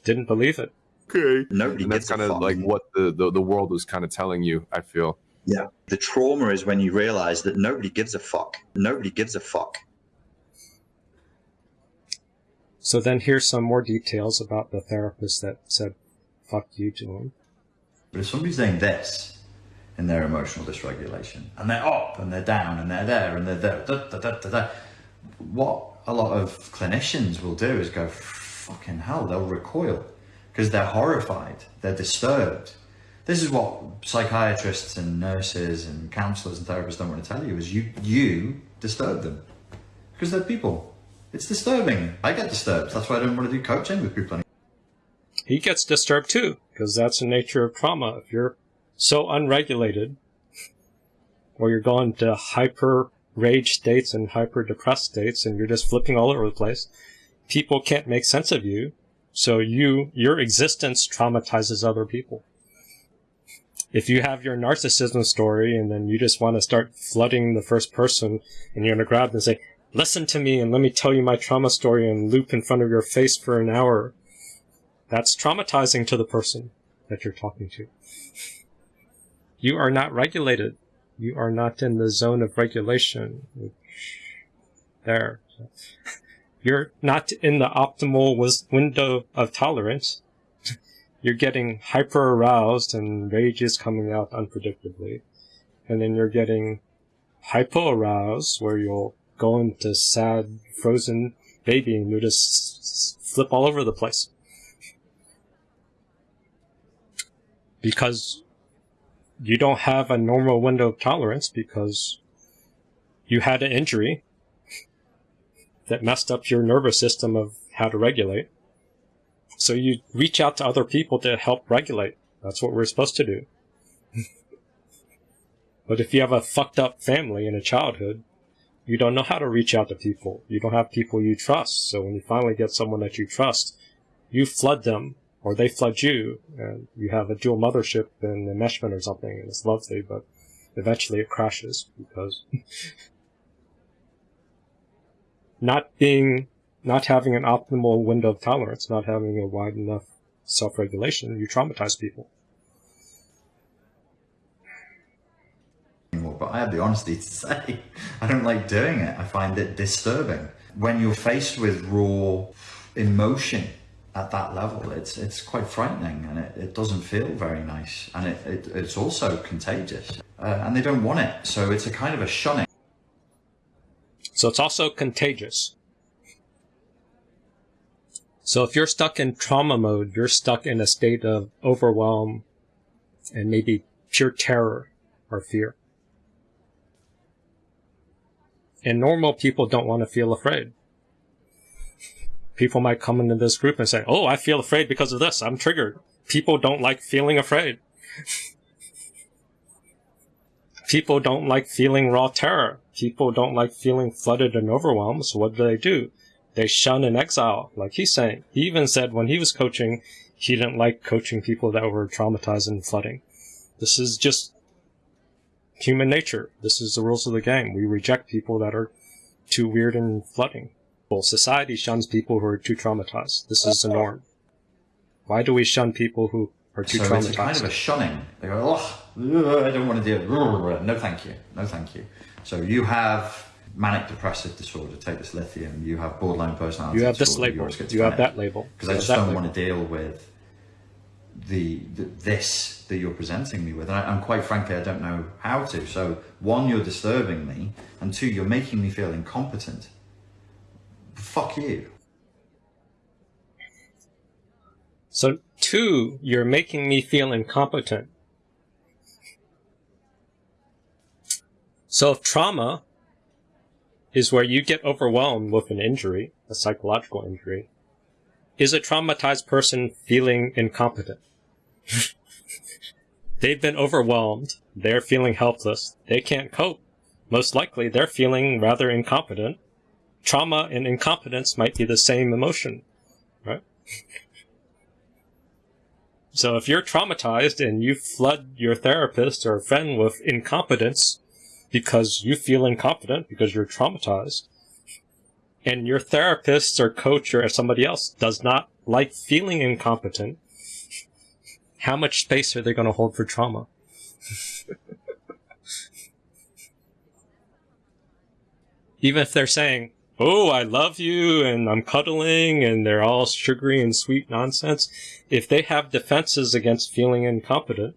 Speaker 2: didn't believe it.
Speaker 16: Okay.
Speaker 18: Nobody
Speaker 16: and that's
Speaker 18: gives a
Speaker 16: kind of like what the, the, the world was kind of telling you, I feel.
Speaker 18: Yeah. The trauma is when you realize that nobody gives a fuck. Nobody gives a fuck.
Speaker 2: So then here's some more details about the therapist that said, fuck you to him.
Speaker 13: But if somebody's doing this in their emotional dysregulation, and they're up and they're down and they're there and they're there, da, da, da, da, da, what a lot of clinicians will do is go, fucking hell, they'll recoil because they're horrified, they're disturbed. This is what psychiatrists and nurses and counselors and therapists don't want to tell you is you you disturb them because they're people. It's disturbing. I get disturbed. That's why I don't want to do coaching with people anymore.
Speaker 2: He gets disturbed too, because that's the nature of trauma. If you're so unregulated, or you're going to hyper rage states and hyper depressed states, and you're just flipping all over the place, people can't make sense of you. So you, your existence traumatizes other people. If you have your narcissism story and then you just want to start flooding the first person and you're to grab them and say, listen to me and let me tell you my trauma story and loop in front of your face for an hour. That's traumatizing to the person that you're talking to. You are not regulated. You are not in the zone of regulation. There. You're not in the optimal window of tolerance. You're getting hyper aroused and rage is coming out unpredictably. And then you're getting hypo aroused where you'll go into sad, frozen baby and you just flip all over the place. Because you don't have a normal window of tolerance because you had an injury that messed up your nervous system of how to regulate. So you reach out to other people to help regulate. That's what we're supposed to do. but if you have a fucked up family in a childhood, you don't know how to reach out to people. You don't have people you trust. So when you finally get someone that you trust, you flood them or they flood you and you have a dual mothership and enmeshment or something and it's lovely, but eventually it crashes because not being, not having an optimal window of tolerance, not having a wide enough self-regulation, you traumatize people.
Speaker 13: but I have the honesty to say I don't like doing it. I find it disturbing. When you're faced with raw emotion at that level, it's it's quite frightening and it, it doesn't feel very nice. And it, it it's also contagious. Uh, and they don't want it. So it's a kind of a shunning.
Speaker 2: So it's also contagious. So if you're stuck in trauma mode, you're stuck in a state of overwhelm and maybe pure terror or fear. And normal people don't want to feel afraid. People might come into this group and say, Oh, I feel afraid because of this. I'm triggered. People don't like feeling afraid. People don't like feeling raw terror. People don't like feeling flooded and overwhelmed. So what do they do? They shun and exile, like he's saying. He even said when he was coaching, he didn't like coaching people that were traumatized and flooding. This is just human nature. This is the rules of the game. We reject people that are too weird and flooding. Well, society shuns people who are too traumatized. This is the norm. Why do we shun people who are too
Speaker 13: So
Speaker 2: traumatized?
Speaker 13: it's kind of a shunning. They go, oh, I don't want to do it. No, thank you. No, thank you. So you have manic depressive disorder, take this lithium. You have borderline personality
Speaker 2: You have this label. You have that label.
Speaker 13: Because I just don't
Speaker 2: label.
Speaker 13: want to deal with the, the this that you're presenting me with. And, I, and quite frankly, I don't know how to. So one, you're disturbing me, and two, you're making me feel incompetent. Fuck you.
Speaker 2: So, two, you're making me feel incompetent. So, if trauma is where you get overwhelmed with an injury, a psychological injury, is a traumatized person feeling incompetent? They've been overwhelmed. They're feeling helpless. They can't cope. Most likely, they're feeling rather incompetent. Trauma and incompetence might be the same emotion, right? So if you're traumatized and you flood your therapist or friend with incompetence because you feel incompetent because you're traumatized, and your therapist or coach or somebody else does not like feeling incompetent, how much space are they going to hold for trauma? Even if they're saying, oh, I love you and I'm cuddling and they're all sugary and sweet nonsense, if they have defenses against feeling incompetent,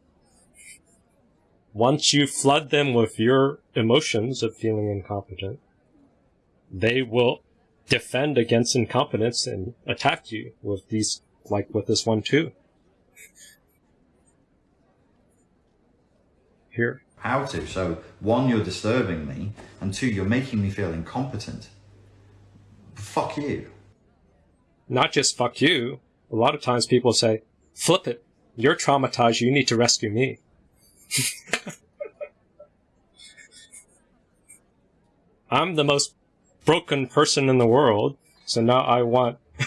Speaker 2: once you flood them with your emotions of feeling incompetent, they will defend against incompetence and attack you with these, like with this one too. Here.
Speaker 17: How to? So, one, you're disturbing me, and two, you're making me feel incompetent. Fuck you.
Speaker 2: Not just fuck you. A lot of times people say, flip it. You're traumatized. You need to rescue me. I'm the most broken person in the world, so now I want.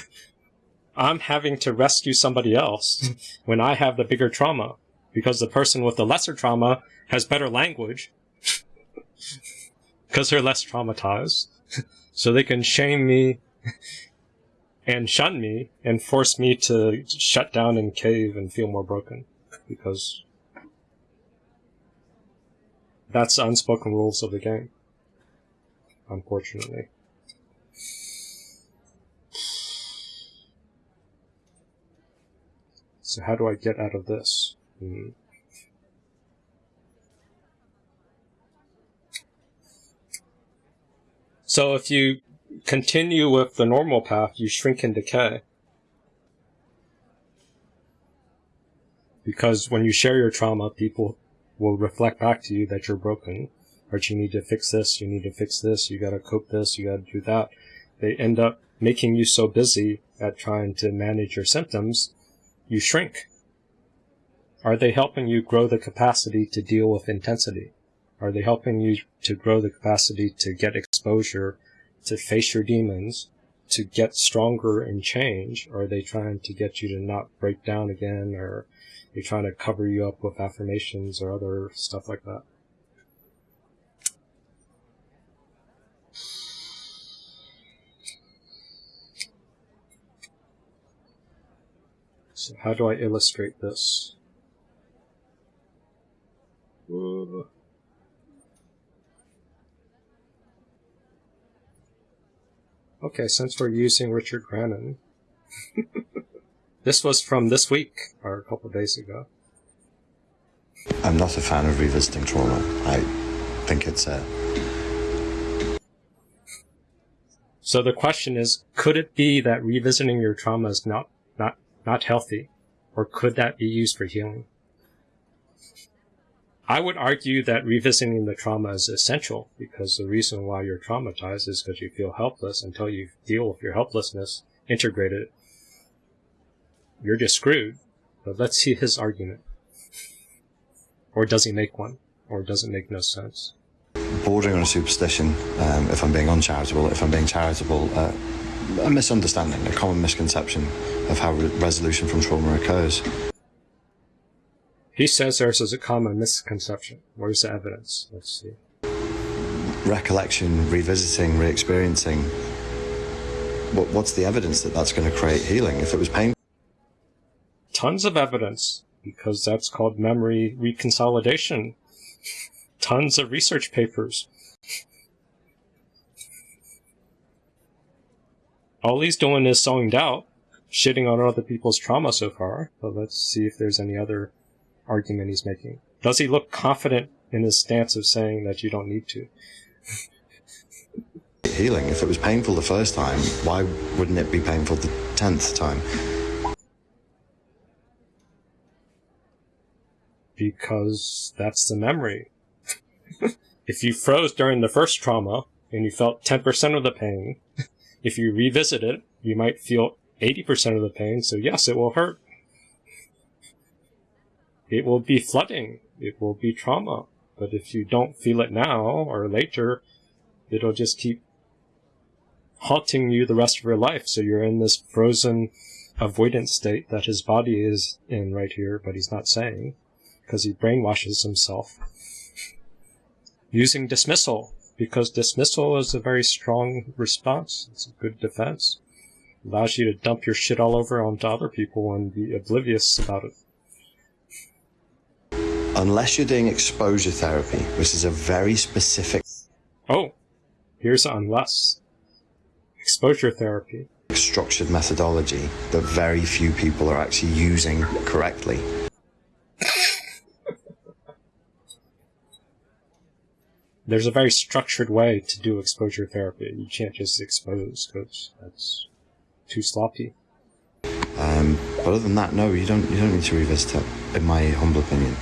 Speaker 2: I'm having to rescue somebody else when I have the bigger trauma because the person with the lesser trauma has better language because they're less traumatized. so they can shame me and shun me and force me to shut down and cave and feel more broken because that's the unspoken rules of the game. Unfortunately. So how do I get out of this? Hmm. So if you continue with the normal path, you shrink and decay. Because when you share your trauma, people will reflect back to you that you're broken, or you need to fix this, you need to fix this, you gotta cope this, you gotta do that. They end up making you so busy at trying to manage your symptoms, you shrink. Are they helping you grow the capacity to deal with intensity? Are they helping you to grow the capacity to get exposure, to face your demons, to get stronger and change? Or are they trying to get you to not break down again, or trying to cover you up with affirmations or other stuff like that? So how do I illustrate this? Okay, since we're using Richard Grannon, this was from this week or a couple days ago.
Speaker 19: I'm not a fan of revisiting trauma. I think it's a.
Speaker 2: So the question is, could it be that revisiting your trauma is not not not healthy, or could that be used for healing? I would argue that revisiting the trauma is essential because the reason why you're traumatized is because you feel helpless until you deal with your helplessness, integrate it. You're just screwed. But let's see his argument. Or does he make one? Or does it make no sense?
Speaker 19: Bordering on a superstition, um, if I'm being uncharitable, if I'm being charitable, uh, a misunderstanding, a common misconception of how re- resolution from trauma occurs.
Speaker 2: He says there's a common misconception. Where's the evidence? Let's see.
Speaker 19: Recollection, revisiting, re experiencing. What, what's the evidence that that's going to create healing? If it was pain.
Speaker 2: Tons of evidence, because that's called memory reconsolidation. Tons of research papers. All he's doing is sowing doubt, shitting on other people's trauma so far. But let's see if there's any other argument he's making. Does he look confident in his stance of saying that you don't need to?
Speaker 19: Healing. If it was painful the first time, why wouldn't it be painful the tenth time?
Speaker 2: Because that's the memory. if you froze during the first trauma and you felt 10% of the pain, if you revisit it, you might feel 80% of the pain, so yes, it will hurt. It will be flooding. It will be trauma. But if you don't feel it now or later, it'll just keep haunting you the rest of your life. So you're in this frozen avoidance state that his body is in right here, but he's not saying because he brainwashes himself. Using dismissal because dismissal is a very strong response. It's a good defense. Allows you to dump your shit all over onto other people and be oblivious about it.
Speaker 19: Unless you're doing exposure therapy, which is a very specific
Speaker 2: Oh, here's unless. Exposure therapy.
Speaker 19: structured methodology that very few people are actually using correctly.
Speaker 2: There's a very structured way to do exposure therapy. You can't just expose because that's too sloppy.
Speaker 19: Um, but other than that, no, you don't. You don't need to revisit it. In my humble opinion,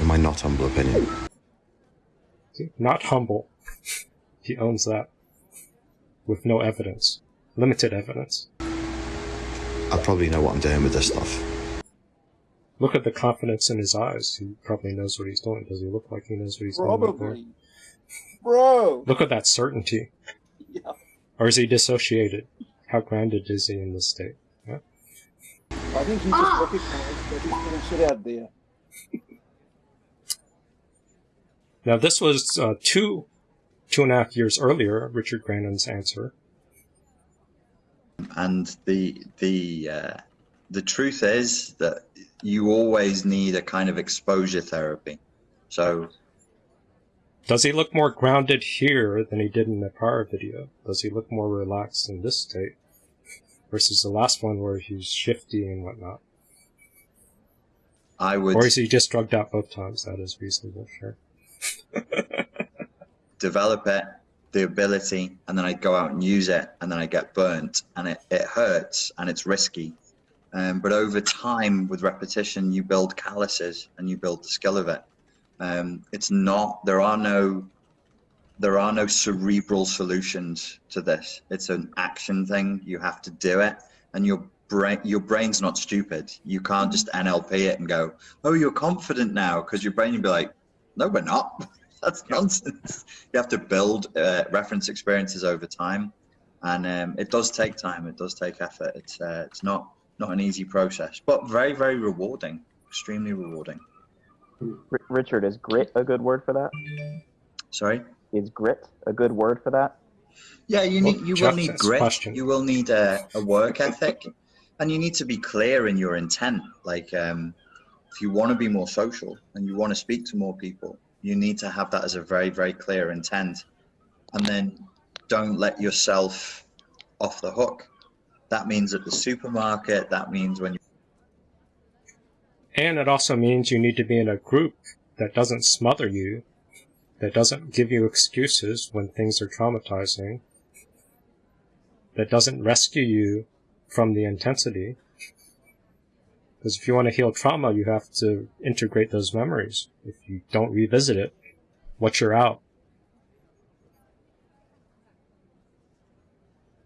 Speaker 19: in my not humble opinion.
Speaker 2: Not humble. he owns that. With no evidence. Limited evidence.
Speaker 19: I probably know what I'm doing with this stuff.
Speaker 2: Look at the confidence in his eyes. He probably knows what he's doing. Does he look like he knows what he's doing?
Speaker 3: Probably. Bro.
Speaker 2: Look at that certainty.
Speaker 3: Yeah.
Speaker 2: Or is he dissociated? How grounded is he in this state? Yeah.
Speaker 3: I think he just recognized that he's putting shit out there.
Speaker 2: Now, this was uh, two, two and a half years earlier, Richard Grannon's answer.
Speaker 13: And the the uh, the truth is that you always need a kind of exposure therapy. So
Speaker 2: Does he look more grounded here than he did in the prior video? Does he look more relaxed in this state versus the last one where he's shifty and whatnot?
Speaker 13: I would
Speaker 2: Or is he just drugged out both times? That is reasonable, sure.
Speaker 13: develop it, the ability, and then I go out and use it, and then I get burnt, and it, it hurts and it's risky. Um, but over time, with repetition, you build calluses and you build the skill of it. Um, it's not. There are no. There are no cerebral solutions to this. It's an action thing. You have to do it, and your brain. Your brain's not stupid. You can't just NLP it and go, "Oh, you're confident now," because your brain will be like, "No, we're not." That's nonsense. You have to build uh, reference experiences over time, and um, it does take time. It does take effort. It's uh, it's not not an easy process, but very very rewarding. Extremely rewarding.
Speaker 20: R- Richard, is grit a good word for that?
Speaker 13: Sorry.
Speaker 20: Is grit a good word for that?
Speaker 13: Yeah, you
Speaker 20: Well,
Speaker 13: need you will need grit.
Speaker 20: question.
Speaker 13: You will need a, a work ethic, and you need to be clear in your intent. Like, um, if you want to be more social and you want to speak to more people, you need to have that as a very very clear intent, and then don't let yourself off the hook. That means at the supermarket. That means when you
Speaker 2: And it also means you need to be in a group that doesn't smother you, that doesn't give you excuses when things are traumatizing, that doesn't rescue you from the intensity. Because if you want to heal trauma, you have to integrate those memories. If you don't revisit it, once you're out,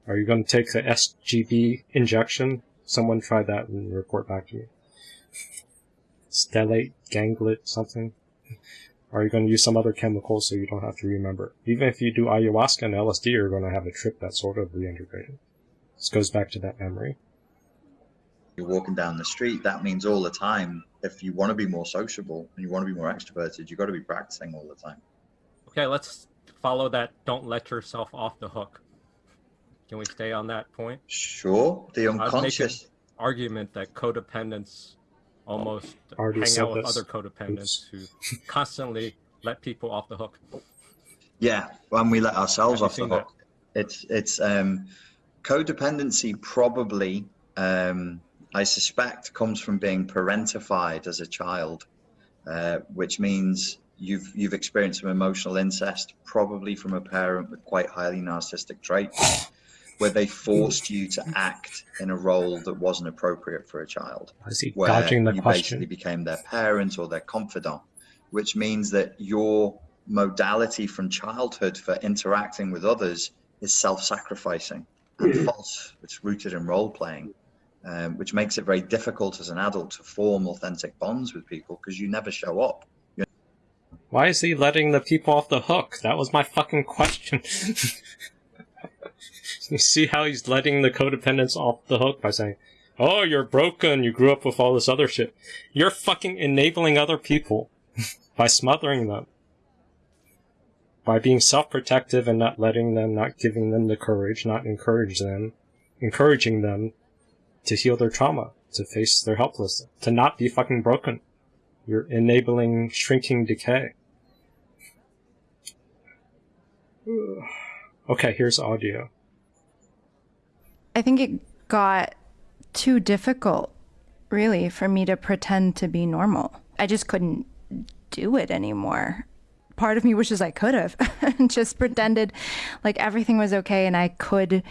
Speaker 2: are you going to take the SGB injection? Someone try that and report back to me. Stellate, ganglet, something? Are you going to use some other chemical so you don't have to remember? Even if you do ayahuasca and LSD, you're going to have a trip that's sort of reintegrated. This goes back to that memory.
Speaker 13: you're walking down the street, that means all the time. If you want to be more sociable and you want to be more extroverted, you've got to be practicing all the time.
Speaker 21: Okay, let's follow that. Don't let yourself off the hook. Can we stay on that point?
Speaker 13: Sure. The
Speaker 21: I was
Speaker 13: unconscious.
Speaker 21: argument that codependents almost
Speaker 2: Already
Speaker 21: hang out with
Speaker 2: this.
Speaker 21: other codependents who constantly let people off the hook.
Speaker 13: Yeah, when we let ourselves
Speaker 21: Have
Speaker 13: off the
Speaker 21: seen that?
Speaker 13: hook, it's it's um, codependency. Probably, um, I suspect, comes from being parentified as a child, uh, which means you've you've experienced some emotional incest, probably from a parent with quite highly narcissistic traits, where they forced you to act in a role that wasn't appropriate for a child.
Speaker 2: Is he
Speaker 13: where
Speaker 2: dodging the
Speaker 13: you
Speaker 2: question?
Speaker 13: basically became their parent or their confidant, which means that your modality from childhood for interacting with others is self-sacrificing and false. It's rooted in role playing, um, which makes it very difficult as an adult to form authentic bonds with people because you never show up. You're
Speaker 2: Why is he letting the people off the hook? That was my fucking question. you see how he's letting the codependents off the hook by saying, Oh, you're broken, you grew up with all this other shit. You're fucking enabling other people by smothering them. By being self protective and not letting them, not giving them the courage, not encourage them, encouraging them to heal their trauma, to face their helplessness, to not be fucking broken. You're enabling shrinking decay. Okay, here's audio.
Speaker 22: I think it got too difficult, really, for me to pretend to be normal. I just couldn't do it anymore. Part of me wishes I could have just pretended like everything was okay and I could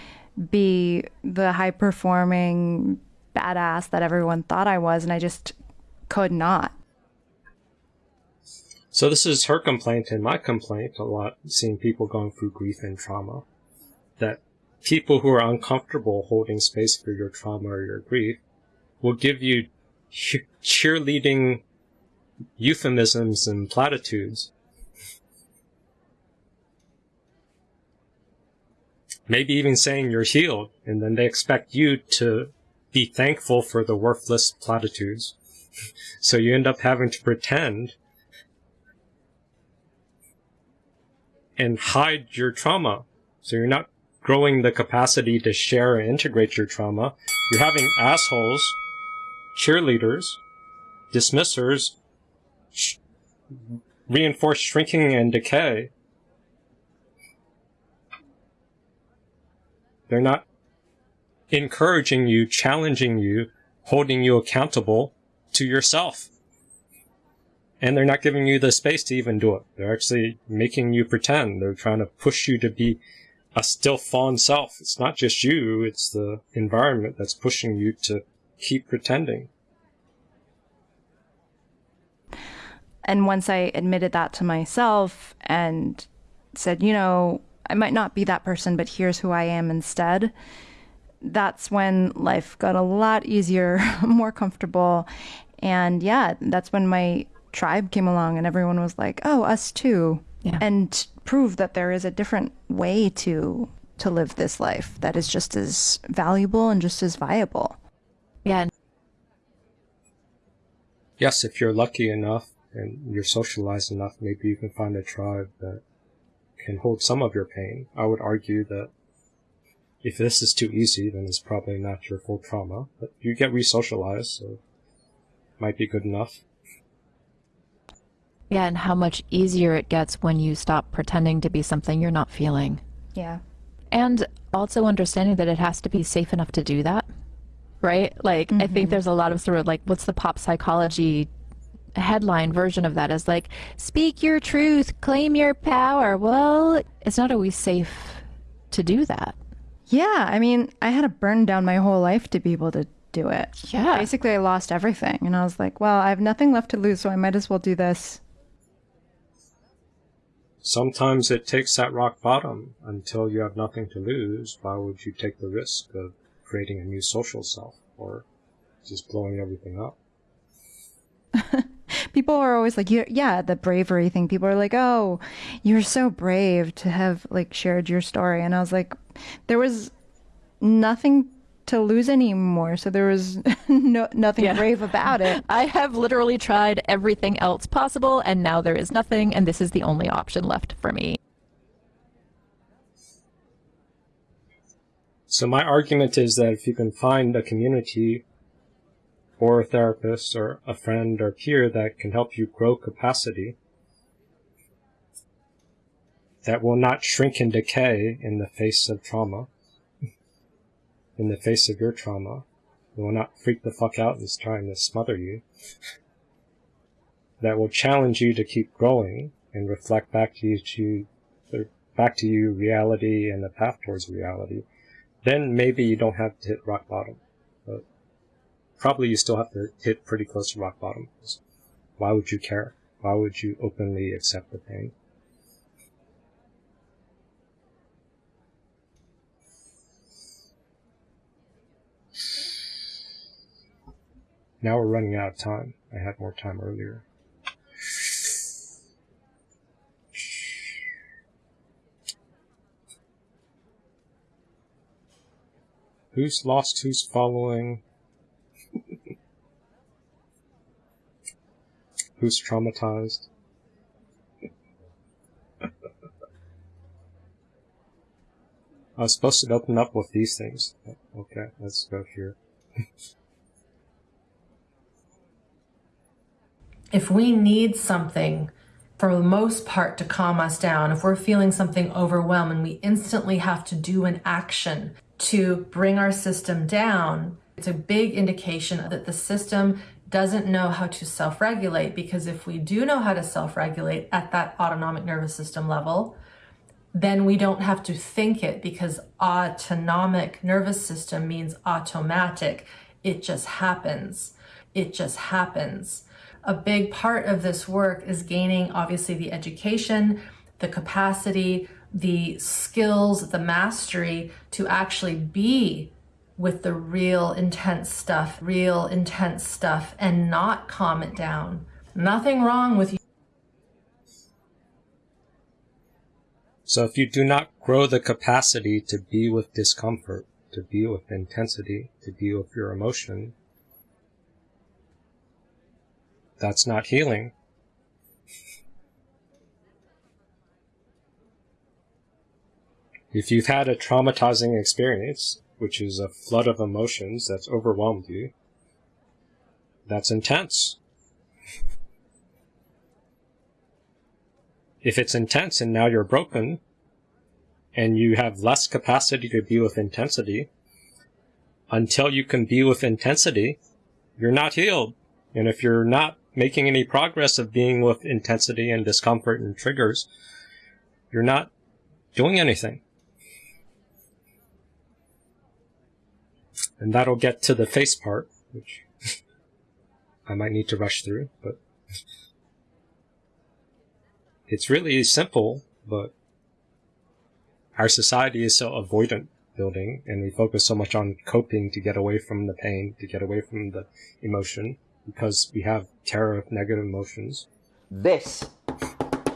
Speaker 22: be the high performing badass that everyone thought I was, and I just could not.
Speaker 2: So this is her complaint and my complaint a lot, seeing people going through grief and trauma. That people who are uncomfortable holding space for your trauma or your grief will give you cheerleading euphemisms and platitudes. Maybe even saying you're healed, and then they expect you to be thankful for the worthless platitudes. so you end up having to pretend and hide your trauma. So you're not growing the capacity to share and integrate your trauma. You're having assholes, cheerleaders, dismissers, sh- reinforce shrinking and decay. They're not encouraging you, challenging you, holding you accountable to yourself. And they're not giving you the space to even do it. They're actually making you pretend. They're trying to push you to be a still fawn self. It's not just you, it's the environment that's pushing you to keep pretending.
Speaker 22: And once I admitted that to myself and said, you know, I might not be that person, but here's who I am instead, that's when life got a lot easier, more comfortable. And yeah, that's when my tribe came along and everyone was like, "Oh, us too." Yeah. And prove that there is a different way to to live this life that is just as valuable and just as viable.
Speaker 23: Yeah.
Speaker 2: Yes, if you're lucky enough and you're socialized enough, maybe you can find a tribe that can hold some of your pain. I would argue that if this is too easy, then it's probably not your full trauma. But you get re-socialized, so might be good enough.
Speaker 23: Yeah, and how much easier it gets when you stop pretending to be something you're not feeling.
Speaker 22: Yeah.
Speaker 23: And also understanding that it has to be safe enough to do that. Right? Like, I think mm-hmm. there's a lot of sort of like, what's the pop psychology headline version of that is like, speak your truth, claim your power. Well, it's not always safe to do that.
Speaker 22: Yeah, I mean, I had to burn down my whole life to be able to do it.
Speaker 23: Yeah.
Speaker 22: Basically, I lost everything. And I was like, well, I have nothing left to lose, so I might as well do this.
Speaker 2: Sometimes it takes that rock bottom until you have nothing to lose. Why would you take the risk of creating a new social self or just blowing everything up?
Speaker 22: People are always like, yeah, the bravery thing. People are like, oh, you're so brave to have like shared your story. And I was like, there was nothing to lose anymore. So there was no, nothing
Speaker 23: Yeah.
Speaker 22: brave about it.
Speaker 23: I have literally tried everything else possible, and now there is nothing, and this is the only option left for me.
Speaker 2: So my argument is that if you can find a community or a therapist or a friend or peer that can help you grow capacity that will not shrink and decay in the face of trauma, in the face of your trauma, it will not freak the fuck out and is trying to smother you, that will challenge you to keep growing and reflect back to you, to, back to you reality and the path towards reality, then maybe you don't have to hit rock bottom. But probably you still have to hit pretty close to rock bottom. Why would you care? Why would you openly accept the pain? Now we're running out of time. I had more time earlier. Who's lost? Who's following? who's traumatized? I was supposed to open up with these things. Okay, let's go here.
Speaker 24: if we need something for the most part to calm us down, if we're feeling something overwhelming, we instantly have to do an action to bring our system down. It's a big indication that the system doesn't know how to self regulate because if we do know how to self regulate at that autonomic nervous system level, then we don't have to think it because autonomic nervous system means automatic. It just happens. It just happens. A big part of this work is gaining, obviously, the education, the capacity, the skills, the mastery to actually be with the real intense stuff, real intense stuff, and not calm it down. Nothing wrong with you.
Speaker 2: So if you do not grow the capacity to be with discomfort, to be with intensity, to be with your emotion, that's not healing. If you've had a traumatizing experience, which is a flood of emotions that's overwhelmed you, that's intense. If it's intense and now you're broken, and you have less capacity to be with intensity, until you can be with intensity, you're not healed. And if you're not making any progress of being with intensity and discomfort and triggers, you're not doing anything. And that'll get to the face part, which I might need to rush through, but it's really simple, but our society is so avoidant building and we focus so much on coping to get away from the pain, to get away from the emotion because we have terror of negative emotions.
Speaker 25: This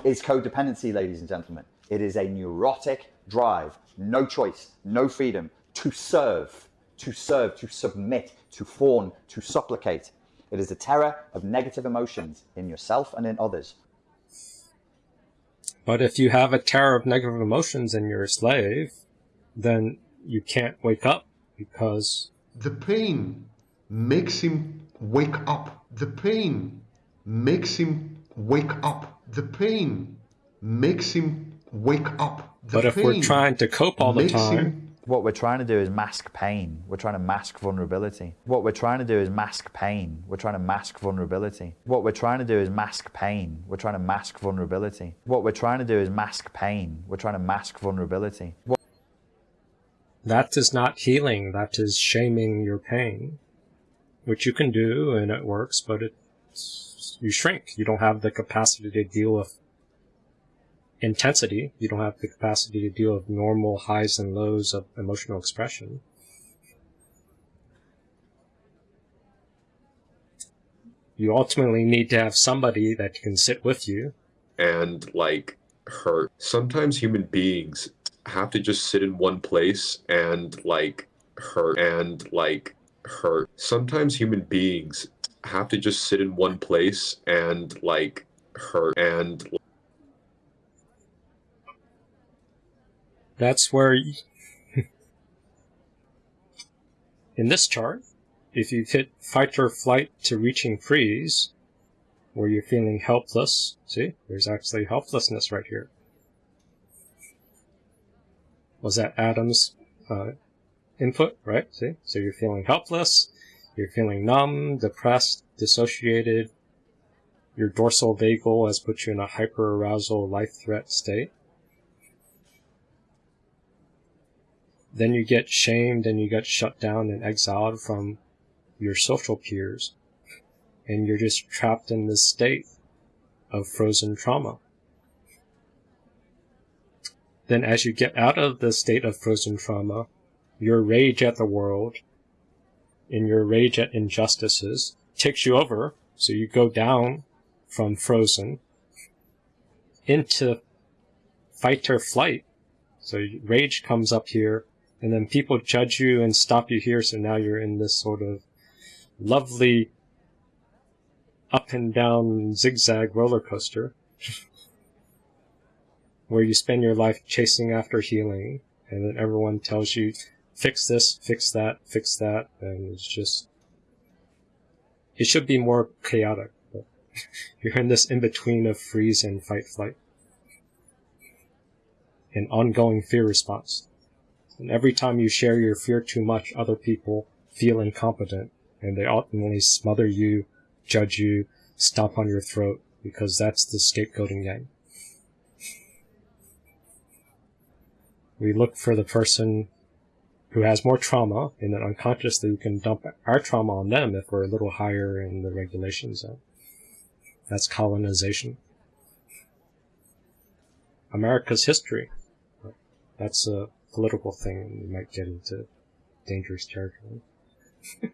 Speaker 25: is codependency, ladies and gentlemen. It is a neurotic drive, no choice, no freedom to serve, to serve, to submit, to fawn, to supplicate. It is a terror of negative emotions in yourself and in others.
Speaker 2: But if you have a terror of negative emotions and you're a slave, then you can't wake up because
Speaker 12: the pain makes him wake up. The pain makes him wake up. The pain makes him wake up. The
Speaker 2: but if we're trying to cope all the time,
Speaker 12: him-
Speaker 9: What we're trying to do is mask pain. We're trying to mask vulnerability. What we're trying to do is mask pain. We're trying to mask vulnerability. What we're trying to do is mask pain. We're trying to mask vulnerability. What we're trying to do is mask pain. We're trying to mask vulnerability. What
Speaker 2: that is not healing. That is shaming your pain, which you can do and it works, but it's, you shrink. You don't have the capacity to deal with intensity. You don't have the capacity to deal with normal highs and lows of emotional expression. You ultimately need to have somebody that can sit with you
Speaker 26: and like hurt. Sometimes human beings have to just sit in one place and like hurt and like hurt. Sometimes human beings have to just sit in one place and like hurt and
Speaker 2: That's where, y- in this chart, if you hit fight or flight to reaching freeze, where you're feeling helpless, see, there's actually helplessness right here. Was that Adam's uh, input, right? See, so you're feeling helpless, you're feeling numb, depressed, dissociated. Your dorsal vagal has put you in a hyperarousal life threat state. then you get shamed and you get shut down and exiled from your social peers. And you're just trapped in this state of frozen trauma. Then as you get out of the state of frozen trauma, your rage at the world and your rage at injustices takes you over. So you go down from frozen into fight or flight. So rage comes up here and then people judge you and stop you here, so now you're in this sort of lovely up and down zigzag roller coaster where you spend your life chasing after healing, and then everyone tells you fix this, fix that, fix that, and it's just it should be more chaotic. But you're in this in between of freeze and fight flight. An ongoing fear response. And every time you share your fear too much, other people feel incompetent and they ultimately smother you, judge you, stomp on your throat because that's the scapegoating game. We look for the person who has more trauma and then unconsciously we can dump our trauma on them if we're a little higher in the regulation zone. That's colonization. America's history. That's a political thing. We might get into dangerous territory.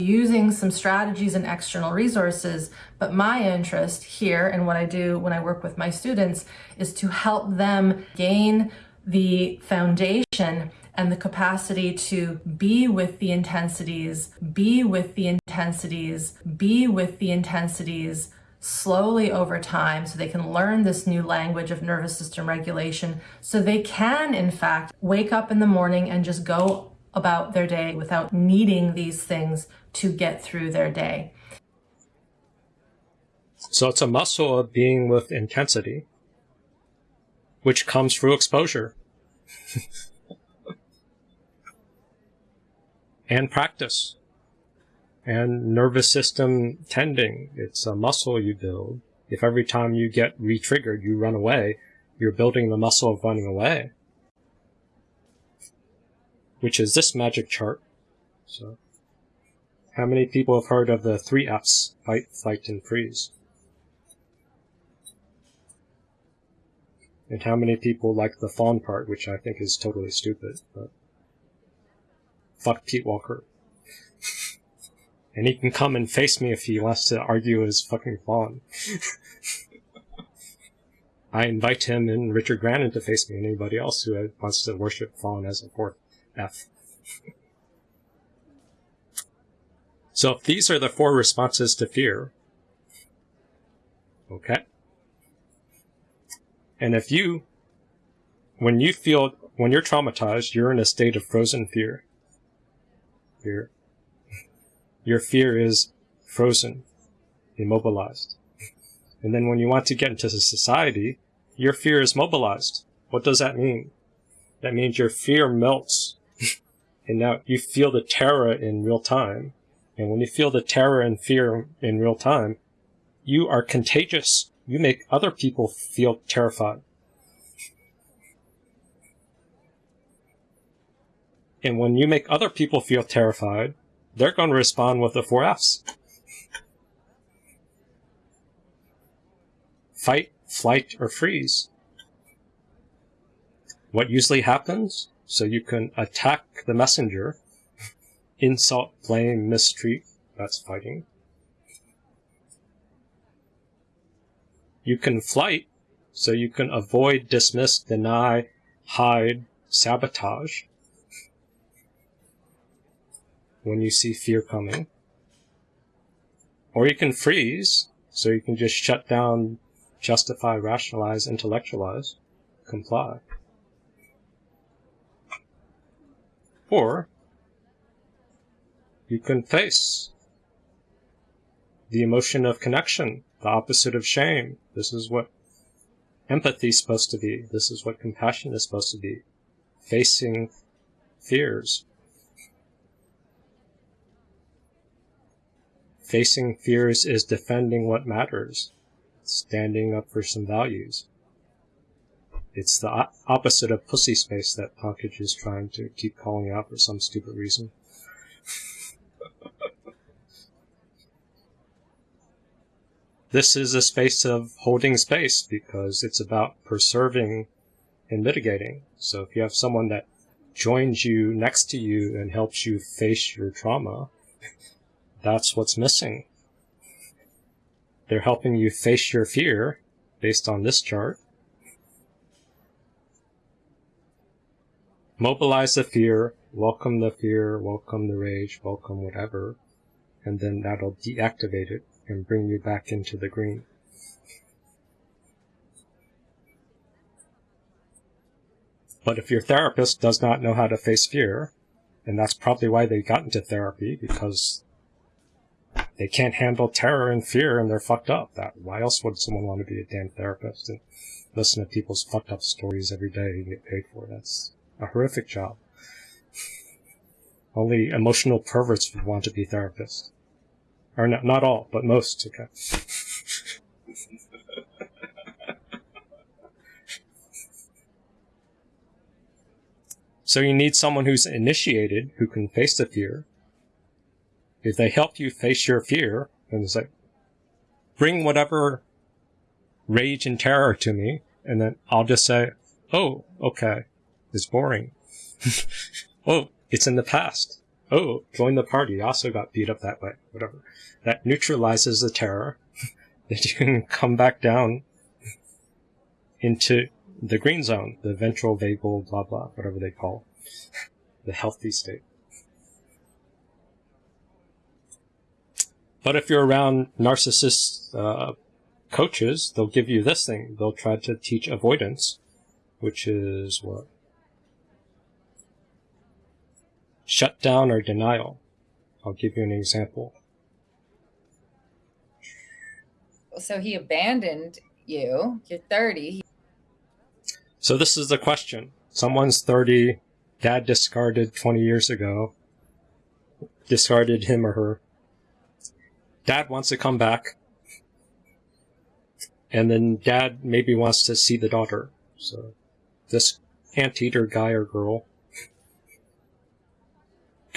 Speaker 24: using some strategies and external resources. But my interest here and what I do when I work with my students is to help them gain the foundation and the capacity to be with the intensities, be with the intensities, be with the intensities slowly over time so they can learn this new language of nervous system regulation so they can in fact wake up in the morning and just go about their day without needing these things to get through their day.
Speaker 2: So it's a muscle of being with intensity, which comes through exposure and practice and nervous system tending. It's a muscle you build. If every time you get re-triggered, you run away, you're building the muscle of running away, which is this magic chart. So, how many people have heard of the three F's? Fight, flight, and freeze. And how many people like the fawn part, which I think is totally stupid, but fuck Pete Walker. and he can come and face me if he wants to argue his fucking fawn. I invite him and Richard Grannon to face me and anybody else who wants to worship fawn as a fourth F. so if these are the four responses to fear, okay? And if you, when you feel, when you're traumatized, you're in a state of frozen fear. Fear. Your fear is frozen, immobilized. And then when you want to get into society, your fear is mobilized. What does that mean? That means your fear melts. and now you feel the terror in real time. And when you feel the terror and fear in real time, you are contagious you make other people feel terrified. And when you make other people feel terrified, they're going to respond with the four F's. Fight, flight, or freeze. What usually happens? So you can attack the messenger, insult, blame, mistreat, that's fighting. You can flight, so you can avoid, dismiss, deny, hide, sabotage when you see fear coming. Or you can freeze, so you can just shut down, justify, rationalize, intellectualize, comply. Or you can face the emotion of connection, the opposite of shame. This is what empathy is supposed to be. This is what compassion is supposed to be. Facing fears. Facing fears is defending what matters, standing up for some values. It's the opposite of pussy space that Pankaj is trying to keep calling out for some stupid reason. This is a space of holding space because it's about preserving and mitigating. So if you have someone that joins you next to you and helps you face your trauma, that's what's missing. They're helping you face your fear based on this chart. Mobilize the fear, welcome the fear, welcome the rage, welcome whatever, and then that'll deactivate it and bring you back into the green. But if your therapist does not know how to face fear, and that's probably why they got into therapy, because they can't handle terror and fear and they're fucked up. That why else would someone want to be a damn therapist and listen to people's fucked up stories every day and get paid for it? That's a horrific job. Only emotional perverts would want to be therapists. Or not, not all, but most, okay. So you need someone who's initiated, who can face the fear. If they help you face your fear, and it's like, bring whatever rage and terror to me, and then I'll just say, oh, okay, it's boring. oh, it's in the past. Oh, join the party. Also got beat up that way. Whatever. That neutralizes the terror. that you can come back down into the green zone, the ventral vagal, blah blah, whatever they call the healthy state. But if you're around narcissist uh, coaches, they'll give you this thing. They'll try to teach avoidance, which is what? Shut down or denial. I'll give you an example.
Speaker 27: So he abandoned you. You're 30.
Speaker 2: So this is the question. Someone's 30, dad discarded 20 years ago, discarded him or her. Dad wants to come back. And then dad maybe wants to see the daughter. So this anteater guy or girl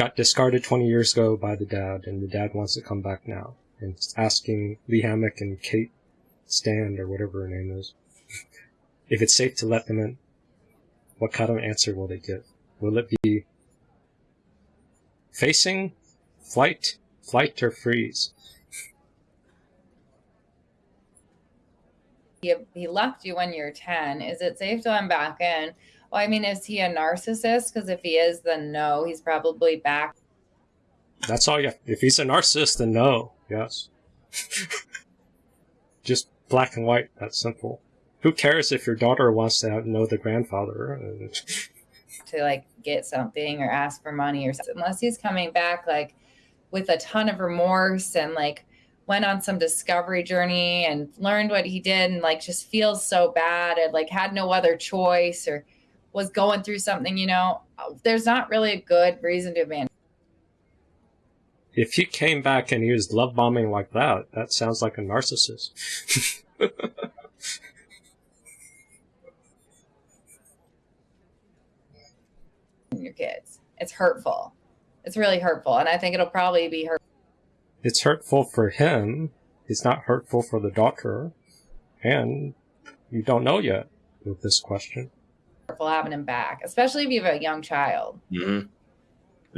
Speaker 2: got discarded 20 years ago by the dad, and the dad wants to come back now. And asking Lee Hammock and Kate Stand, or whatever her name is, if it's safe to let them in. What kind of answer will they give? Will it be facing, flight, flight, or freeze?
Speaker 27: He, he left you when you're 10. Is it safe to let him back in? Well, I mean, is he a narcissist? Because if he is, then no, he's probably back.
Speaker 2: That's all you. If he's a narcissist, then no. Yes. Just black and white. That's simple. Who cares if your daughter wants to know the grandfather?
Speaker 27: to like get something or ask for money or something, unless he's coming back like with a ton of remorse and like went on some discovery journey and learned what he did and like just feels so bad and like had no other choice or was going through something, you know, there's not really a good reason to abandon.
Speaker 2: If he came back and used love bombing like that, that sounds like a narcissist.
Speaker 27: your kids. It's hurtful. It's really hurtful. And I think it'll probably be hurt.
Speaker 2: It's hurtful for him. It's not hurtful for the doctor. And you don't know yet with this question.
Speaker 27: Hurtful having him back, especially if you have a young child.
Speaker 28: Mm-hmm.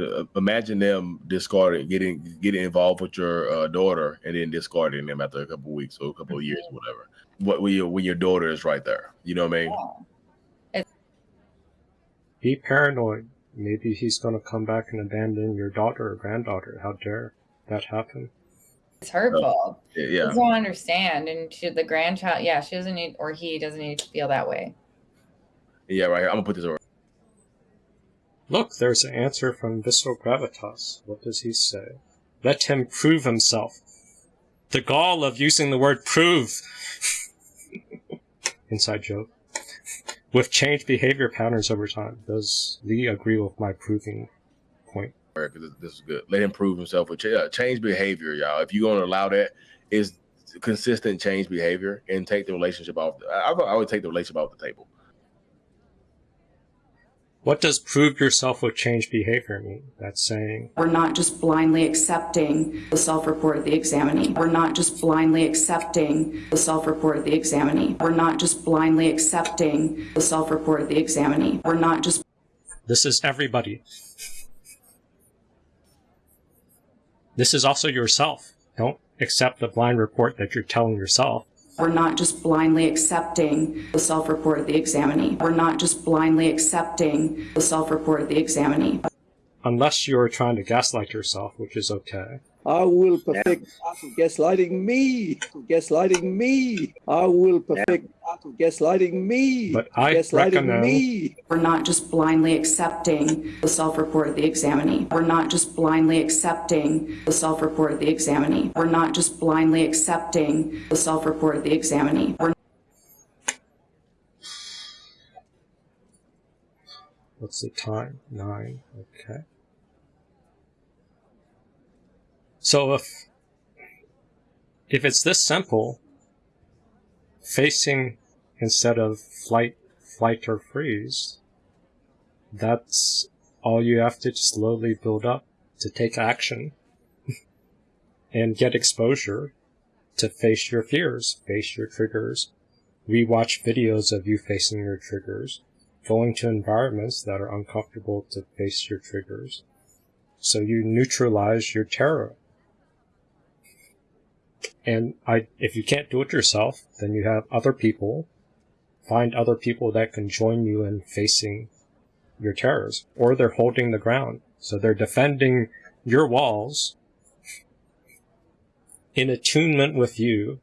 Speaker 28: Uh, imagine them discarding, getting getting involved with your uh, daughter, and then discarding them after a couple of weeks or a couple of years,
Speaker 27: Mm-hmm.
Speaker 28: whatever. What when your when your daughter is right there, you know what I mean?
Speaker 2: Be paranoid. Maybe he's going to come back and abandon your daughter or granddaughter. How dare that happen?
Speaker 27: It's hurtful.
Speaker 28: Yeah,
Speaker 27: Kids
Speaker 28: yeah.
Speaker 27: don't understand. And should the grandchild, yeah, she doesn't need, or he doesn't need to feel that way.
Speaker 28: Yeah, right. here. I'm gonna put this over.
Speaker 2: Look, there's an answer from Visceral Gravitas. What does he say? Let him prove himself. The gall of using the word prove. Inside joke. With changed behavior patterns over time. Does Lee agree with my proving point?
Speaker 28: Because this, this is good. Let him prove himself with ch- uh, change behavior, y'all. If you're gonna allow that, is consistent change behavior and take the relationship off. I, I would take the relationship off the table.
Speaker 2: What does prove yourself with change behavior mean? That's saying
Speaker 29: We're not just blindly accepting the self-report of the examinee. We're not just blindly accepting the self-report of the examinee. We're not just blindly accepting the self-report of the examinee. We're not just
Speaker 2: this is everybody. This is also yourself. Don't accept the blind report that you're telling yourself.
Speaker 29: We're not just blindly accepting the self-report of the examinee. We're not just blindly accepting the self-report of the examinee.
Speaker 2: Unless you're trying to gaslight yourself, which is okay.
Speaker 3: I will perfect the art of gaslighting me. Gaslighting me. I will perfect the art of gaslighting me.
Speaker 2: But I
Speaker 3: gaslighting me.
Speaker 29: We're not just blindly accepting the self-report of the examinee. We're not just blindly accepting the self-report of the examinee. We're not just blindly accepting the self-report of the examinee. We're
Speaker 2: What's the time? Nine. Okay. So if if it's this simple, facing instead of flight, flight or freeze, that's all you have to slowly build up to take action and get exposure to face your fears, face your triggers. We watch videos of you facing your triggers, going to environments that are uncomfortable to face your triggers. So you neutralize your terror. And I, if you can't do it yourself, then you have other people. Find other people that can join you in facing your terrors, or they're holding the ground. So they're defending your walls in attunement with you,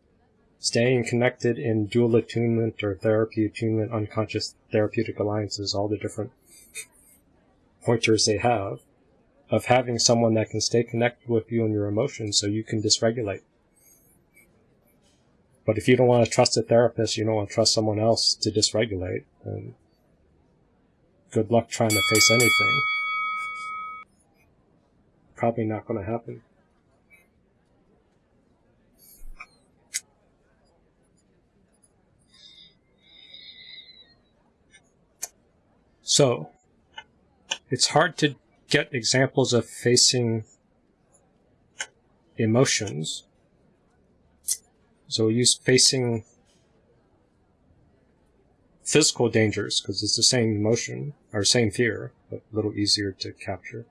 Speaker 2: staying connected in dual attunement or therapy attunement, unconscious therapeutic alliances, all the different pointers they have, of having someone that can stay connected with you and your emotions so you can dysregulate. But if you don't want to trust a therapist, you don't want to trust someone else to dysregulate, then good luck trying to face anything. Probably not going to happen. So, it's hard to get examples of facing emotions. So use facing physical dangers because it's the same emotion or same fear, but a little easier to capture.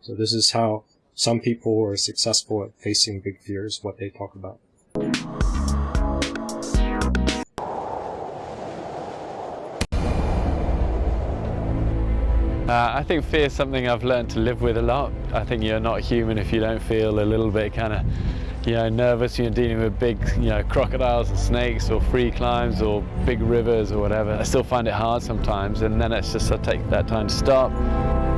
Speaker 2: So this is how some people are successful at facing big fears, what they talk about.
Speaker 30: Uh, I think fear is something I've learned to live with a lot. I think you're not human if you don't feel a little bit kind of, you know, nervous. You're dealing with big, you know, crocodiles and snakes or free climbs or big rivers or whatever. I still find it hard sometimes, and then it's just I take that time to stop,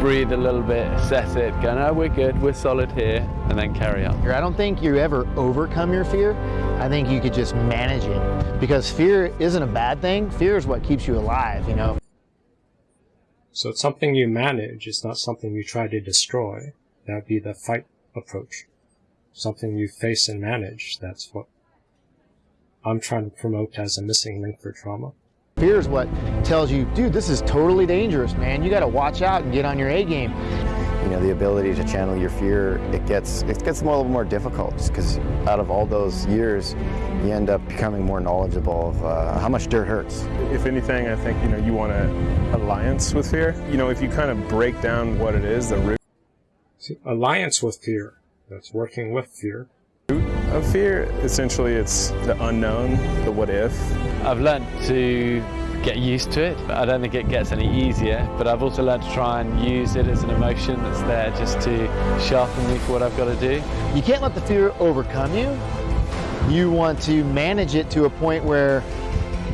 Speaker 30: breathe a little bit, assess it, go, no, we're good, we're solid here, and then carry on.
Speaker 31: I don't think you ever overcome your fear. I think you could just manage it because fear isn't a bad thing. Fear is what keeps you alive, you know.
Speaker 2: So it's something you manage, it's not something you try to destroy. That'd be the fight approach. Something you face and manage, that's what I'm trying to promote as a missing link for trauma.
Speaker 31: Fear is what tells you, dude, this is totally dangerous, man. You got to watch out and get on your A game.
Speaker 32: you know, the ability to channel your fear, it gets it gets more, a little more difficult because out of all those years, you end up becoming more knowledgeable of uh, how much dirt hurts.
Speaker 33: If anything, I think, you know, you want an alliance with fear. You know, if you kind of break down what it is, the root
Speaker 2: See, alliance with fear. That's working with fear.
Speaker 33: of fear, essentially it's the unknown, the what if.
Speaker 30: I've learned to get used to it. I don't think it gets any easier, but I've also learned to try and use it as an emotion that's there just to sharpen me for what I've got to do.
Speaker 31: You can't let the fear overcome you. You want to manage it to a point where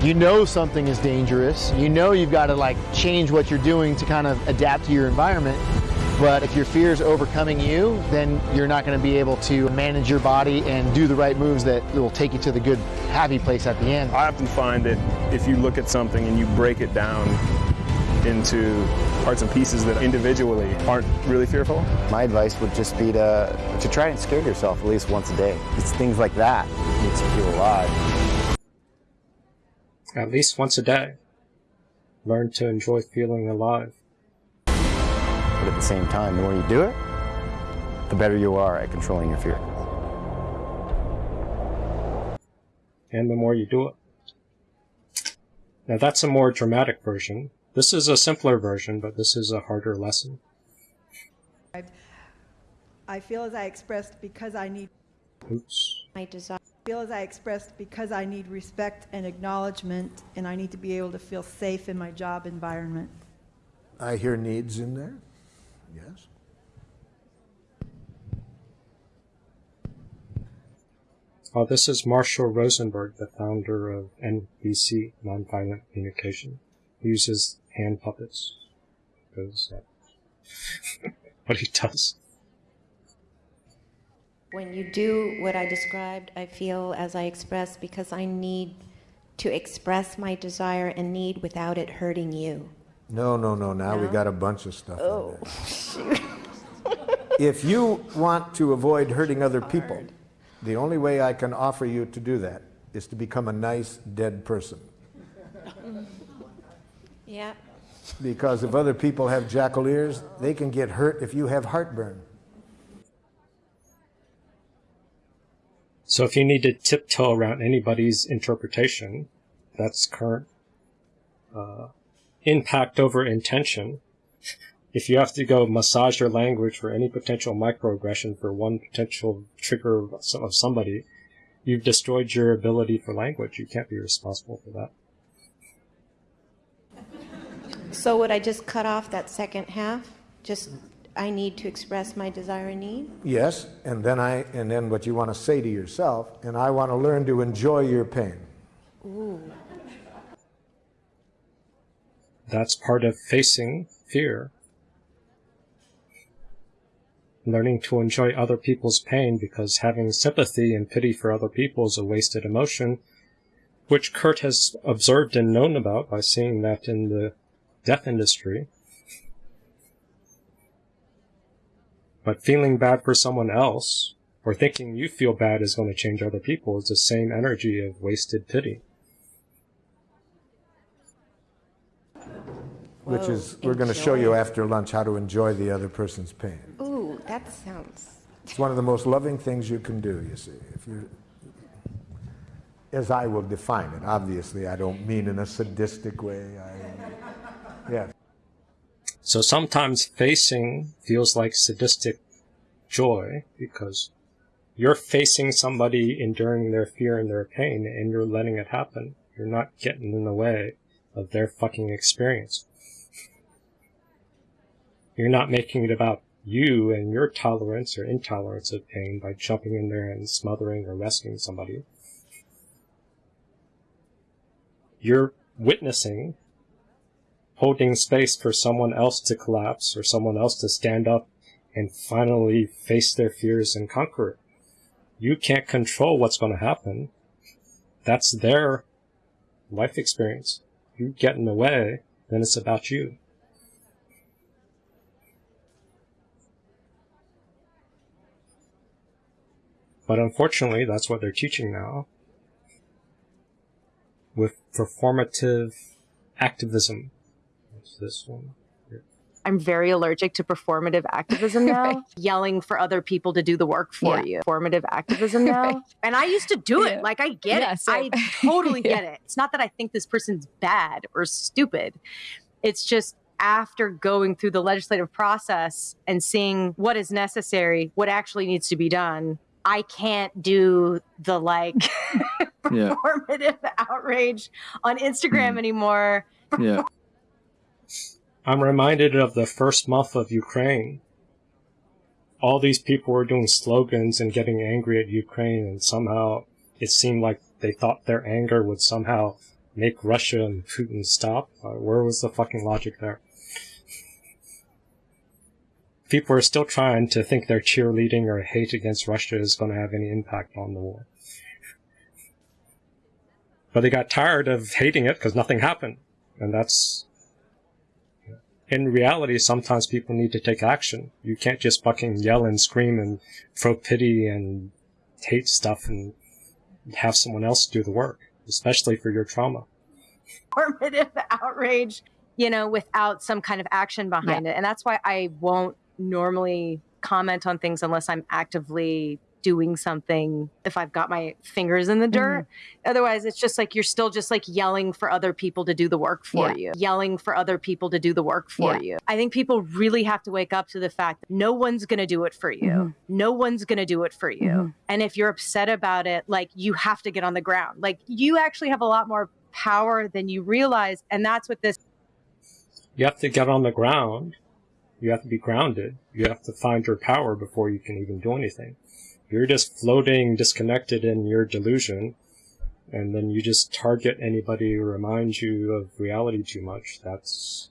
Speaker 31: you know something is dangerous. You know you've got to like change what you're doing to kind of adapt to your environment. But if your fear is overcoming you, then you're not going to be able to manage your body and do the right moves that will take you to the good, happy place at the end.
Speaker 33: I often find that if you look at something and you break it down into parts and pieces that individually aren't really fearful.
Speaker 32: My advice would just be to to try and scare yourself at least once a day. It's things like that that makes you feel alive.
Speaker 2: At least once a day. Learn to enjoy feeling alive.
Speaker 32: But at the same time, the more you do it, the better you are at controlling your fear.
Speaker 2: And the more you do it. Now that's a more dramatic version. This is a simpler version, but this is a harder lesson.
Speaker 34: I feel as I expressed because I need
Speaker 2: Oops.
Speaker 34: my desire. Feel as I expressed because I need respect and acknowledgement, and I need to be able to feel safe in my job environment.
Speaker 35: I hear needs in there. Yes.
Speaker 2: Oh, this is Marshall Rosenberg, the founder of NVC, Nonviolent Communication. He uses hand puppets. Because uh, what he does.
Speaker 36: When you do what I described, I feel as I express because I need to express my desire and need without it hurting you.
Speaker 37: No, no, no. Now we
Speaker 36: No?
Speaker 37: got a bunch of stuff.
Speaker 36: Oh,
Speaker 37: there. if you want to avoid hurting other people, the only way I can offer you to do that is to become a nice dead person.
Speaker 36: yeah.
Speaker 37: Because if other people have jackal ears, they can get hurt if you have heartburn.
Speaker 2: So if you need to tiptoe around anybody's interpretation, that's current uh, impact over intention. If you have to go massage your language for any potential microaggression for one potential trigger of some- of somebody, you've destroyed your ability for language. You can't be responsible for that.
Speaker 36: So would I just cut off that second half? Just I need to express my desire and need?
Speaker 37: Yes, and then I and then what you want to say to yourself, and I want to learn to enjoy your pain.
Speaker 36: Ooh.
Speaker 2: That's part of facing fear. Learning to enjoy other people's pain because having sympathy and pity for other people is a wasted emotion, which Kurt has observed and known about by seeing that in the death industry. But feeling bad for someone else, or thinking you feel bad is going to change other people, is the same energy of wasted pity.
Speaker 37: Which is we're going to show you after lunch how to enjoy the other person's pain.
Speaker 36: Ooh, that sounds.
Speaker 37: It's one of the most loving things you can do, you see. If you as I will define it. Obviously, I don't mean in a sadistic way. I, yeah.
Speaker 2: So sometimes facing feels like sadistic joy because you're facing somebody enduring their fear and their pain and you're letting it happen. You're not getting in the way of their fucking experience. You're not making it about you and your tolerance or intolerance of pain by jumping in there and smothering or rescuing somebody. You're witnessing holding space for someone else to collapse or someone else to stand up and finally face their fears and conquer it. You can't control what's going to happen. That's their life experience. You get in the way, then it's about you. But unfortunately, that's what they're teaching now. With performative activism. What's this one?
Speaker 38: I'm very allergic to performative activism now, yelling for other people to do the work for
Speaker 23: Yeah.
Speaker 38: you. Performative activism now.
Speaker 23: Right.
Speaker 38: And I used to do
Speaker 23: Yeah.
Speaker 38: it. Like, I get
Speaker 23: Yeah,
Speaker 38: it.
Speaker 23: same.
Speaker 38: I totally
Speaker 23: Yeah.
Speaker 38: get it. It's not that I think this person's bad or stupid. It's just after going through the legislative process and seeing what is necessary, what actually needs to be done, I can't do the like
Speaker 30: Yeah.
Speaker 38: performative outrage on Instagram anymore.
Speaker 30: Yeah.
Speaker 2: I'm reminded of the first month of Ukraine. All these people were doing slogans and getting angry at Ukraine, and somehow it seemed like they thought their anger would somehow make Russia and Putin stop. Uh, where was the fucking logic there? People are still trying to think their cheerleading or hate against Russia is going to have any impact on the war. But they got tired of hating it because nothing happened. And that's in reality, sometimes people need to take action. You can't just fucking yell and scream and throw pity and hate stuff and have someone else do the work, especially for your trauma.
Speaker 38: performative outrage, you know, without some kind of action behind it. And that's why I won't normally comment on things unless I'm actively doing something if I've got my fingers in the dirt. Otherwise, it's just like you're still just like yelling for other people to do the work for
Speaker 23: Yeah.
Speaker 38: you, yelling for other people to do the work for
Speaker 23: Yeah.
Speaker 38: you. I think people really have to wake up to the fact that no one's going to do it for you.
Speaker 23: Mhm.
Speaker 38: No one's going to do it for you.
Speaker 23: Mhm.
Speaker 38: And if you're upset about it, like you have to get on the ground. Like you actually have a lot more power than you realize. And that's what this
Speaker 2: You have to get on the ground. You have to be grounded. You have to find your power before you can even do anything. You're just floating disconnected in your delusion, and then you just target anybody who reminds you of reality too much. That's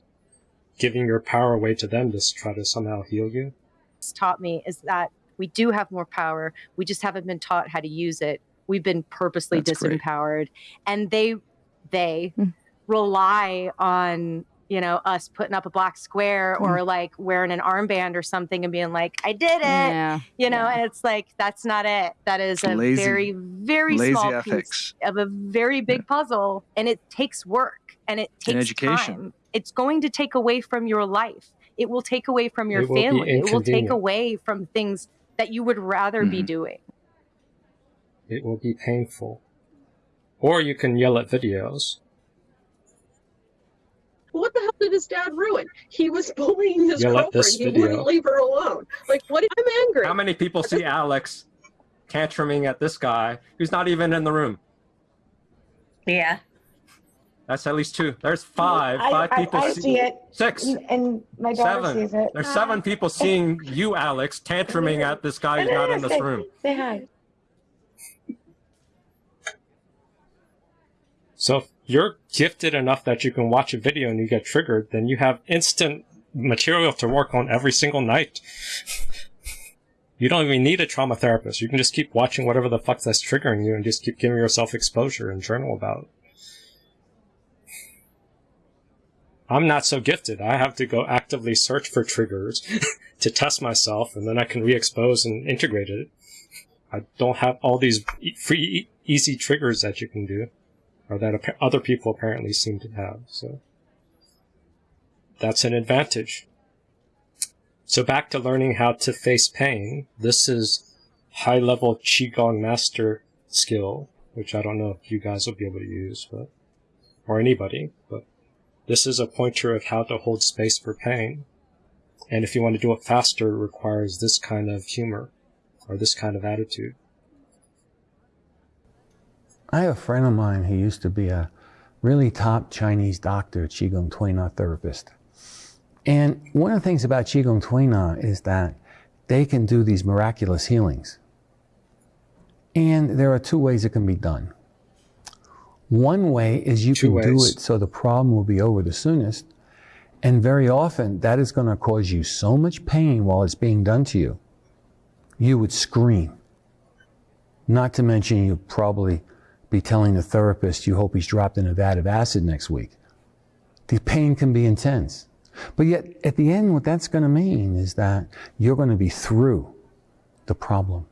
Speaker 2: giving your power away to them to try to somehow heal you.
Speaker 38: It's taught me is that we do have more power. We just haven't been taught how to use it. We've been purposely
Speaker 39: That's great.
Speaker 38: disempowered, and they they hmm. rely on you know us putting up a black square or mm. like wearing an armband or something and being like, "I did it,"
Speaker 39: Yeah,
Speaker 38: you know. And it's like that's not it. That is a
Speaker 39: Lazy-
Speaker 38: very very
Speaker 39: lazy
Speaker 38: small
Speaker 39: ethics.
Speaker 38: piece of a very big puzzle, and it takes work and it takes
Speaker 39: And education.
Speaker 38: time. It's going to take away from your life. It will take away from your
Speaker 2: It
Speaker 38: family. It will take away from things that you would rather be mm-hmm. doing.
Speaker 2: It will be painful. Or you can yell at videos.
Speaker 40: What the hell did his dad ruin? He was bullying his
Speaker 2: Yeah,
Speaker 40: girlfriend.
Speaker 2: this
Speaker 40: He wouldn't leave her alone. Like, what? I'm angry.
Speaker 41: How many people see Alex tantruming at this guy who's not even in the room?
Speaker 42: Yeah.
Speaker 41: That's at least two. There's five.
Speaker 42: I-
Speaker 41: five
Speaker 42: I-
Speaker 41: people
Speaker 42: I see it.
Speaker 41: Six.
Speaker 42: And my daughter
Speaker 41: Seven.
Speaker 42: sees it.
Speaker 41: There's seven people seeing you, Alex, tantruming at this guy who's not in this
Speaker 42: Say-
Speaker 41: room.
Speaker 42: Say hi.
Speaker 2: So if you're gifted enough that you can watch a video and you get triggered, then you have instant material to work on every single night. You don't even need a trauma therapist. You can just keep watching whatever the fuck that's triggering you and just keep giving yourself exposure and journal about it. I'm not so gifted. I have to go actively search for triggers to test myself and then I can re-expose and integrate it. I don't have all these free, easy triggers that you can do or that other people apparently seem to have. So that's an advantage. So back to learning how to face pain. This is high level Qigong master skill, which I don't know if you guys will be able to use, but, or anybody, but this is a pointer of how to hold space for pain. And if you want to do it faster, it requires this kind of humor or this kind of attitude.
Speaker 43: I have a friend of mine who used to be a really top Chinese doctor, Qigong Tuina therapist. And one of the things about Qigong Tuina is that they can do these miraculous healings. And there are two ways it can be done. One way is you
Speaker 2: Two
Speaker 43: can do it so the problem will be over the soonest. And very often that is going to cause you so much pain while it's being done to you. You would scream. Not to mention you'd probably be telling the therapist you hope he's dropped in a vat of acid next week. The pain can be intense. But yet, at the end, what that's going to mean is that you're going to be through the problem.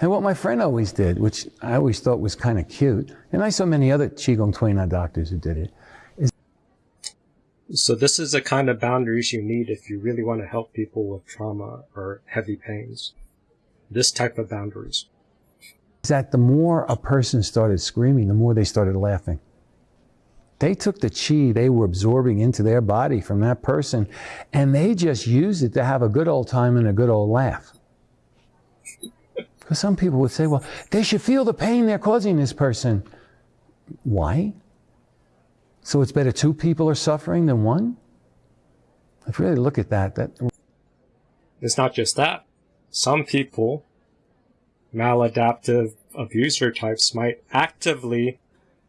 Speaker 43: And what my friend always did, which I always thought was kind of cute, and I saw many other Qigong Tuina doctors who did it, is
Speaker 2: So this is the kind of boundaries you need if you really want to help people with trauma or heavy pains. This type of boundaries.
Speaker 43: That the more a person started screaming, the more they started laughing. They took the chi they were absorbing into their body from that person, and they just used it to have a good old time and a good old laugh. Because some people would say, well, they should feel the pain they're causing this person. Why? So it's better two people are suffering than one? If you really look at that, that
Speaker 2: It's not just that. Some people, maladaptive abuser types, might actively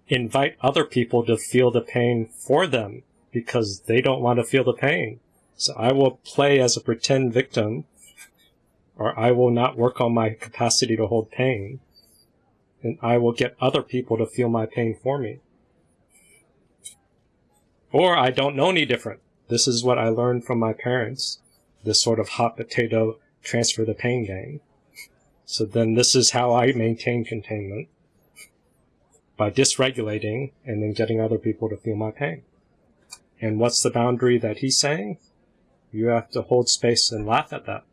Speaker 2: invite other people to feel the pain for them because they don't want to feel the pain. So I will play as a pretend victim, or I will not work on my capacity to hold pain, and I will get other people to feel my pain for me. Or I don't know any different. This is what I learned from my parents. This sort of hot potato transfer the pain game. So then this is how I maintain containment. By dysregulating and then getting other people to feel my pain. And what's the boundary that he's saying? You have to hold space and laugh at that.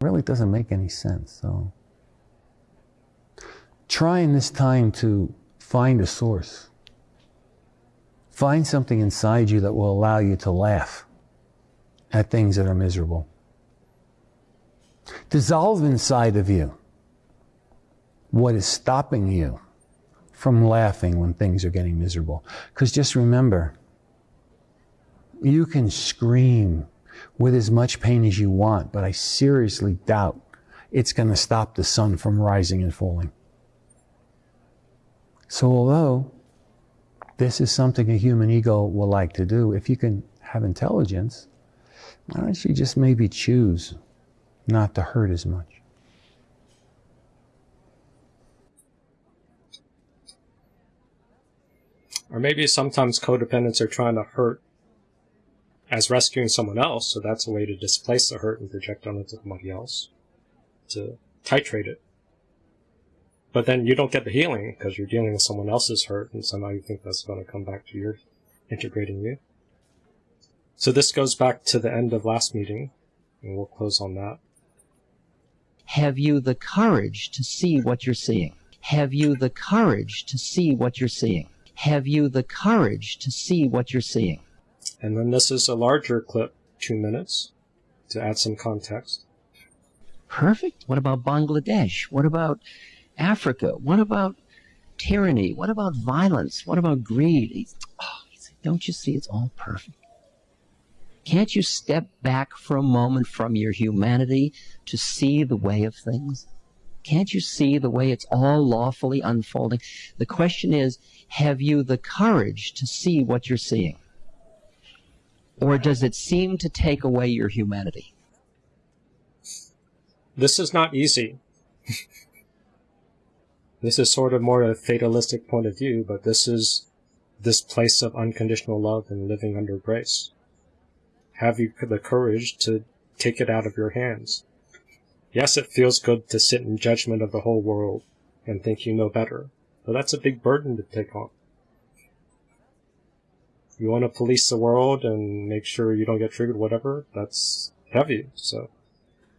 Speaker 43: really doesn't make any sense. So try in this time to find a source. Find something inside you that will allow you to laugh at things that are miserable. Dissolve inside of you what is stopping you from laughing when things are getting miserable. Because just remember, you can scream, with as much pain as you want, but I seriously doubt it's going to stop the sun from rising and falling. So, although this is something a human ego will like to do, if you can have intelligence, why don't you just maybe choose not to hurt as much?
Speaker 2: Or maybe sometimes codependents are trying to hurt as rescuing someone else, so that's a way to displace the hurt and project onto somebody else to titrate it. But then you don't get the healing because you're dealing with someone else's hurt, and somehow you think that's going to come back to your integrating you. So this goes back to the end of last meeting, and we'll close on that.
Speaker 44: Have you the courage to see what you're seeing? Have you the courage to see what you're seeing? Have you the courage to see what you're seeing?
Speaker 2: And then this is a larger clip, two minutes, to add some context.
Speaker 44: Perfect. What about Bangladesh? What about Africa? What about tyranny? What about violence? What about greed? Oh, don't you see it's all perfect? Can't you step back for a moment from your humanity to see the way of things? Can't you see the way it's all lawfully unfolding? The question is, have you the courage to see what you're seeing? Or does it seem to take away your humanity?
Speaker 2: This is not easy. this is sort of more a fatalistic point of view, but this is this place of unconditional love and living under grace. Have you the courage to take it out of your hands? Yes, it feels good to sit in judgment of the whole world and think you know better, but that's a big burden to take on. You want to police the world and make sure you don't get triggered, whatever, that's heavy, so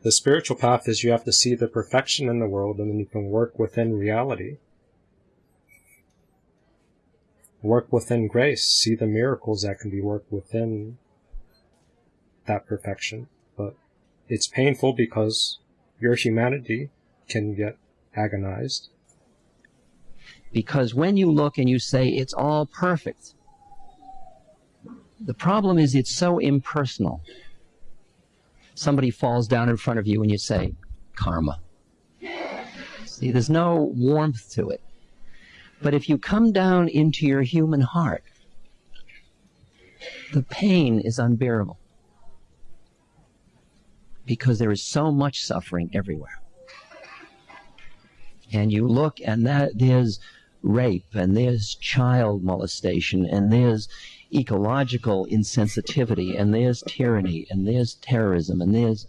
Speaker 2: the spiritual path is you have to see the perfection in the world and then you can work within reality. Work within grace. See the miracles that can be worked within that perfection. But it's painful because your humanity can get agonized.
Speaker 44: Because when you look and you say it's all perfect, the problem is it's so impersonal somebody falls down in front of you and you say, karma. See, there's no warmth to it. But if you come down into your human heart, the pain is unbearable because there is so much suffering everywhere. And you look and that there's rape and there's child molestation and there's ecological insensitivity, and there's tyranny, and there's terrorism, and there's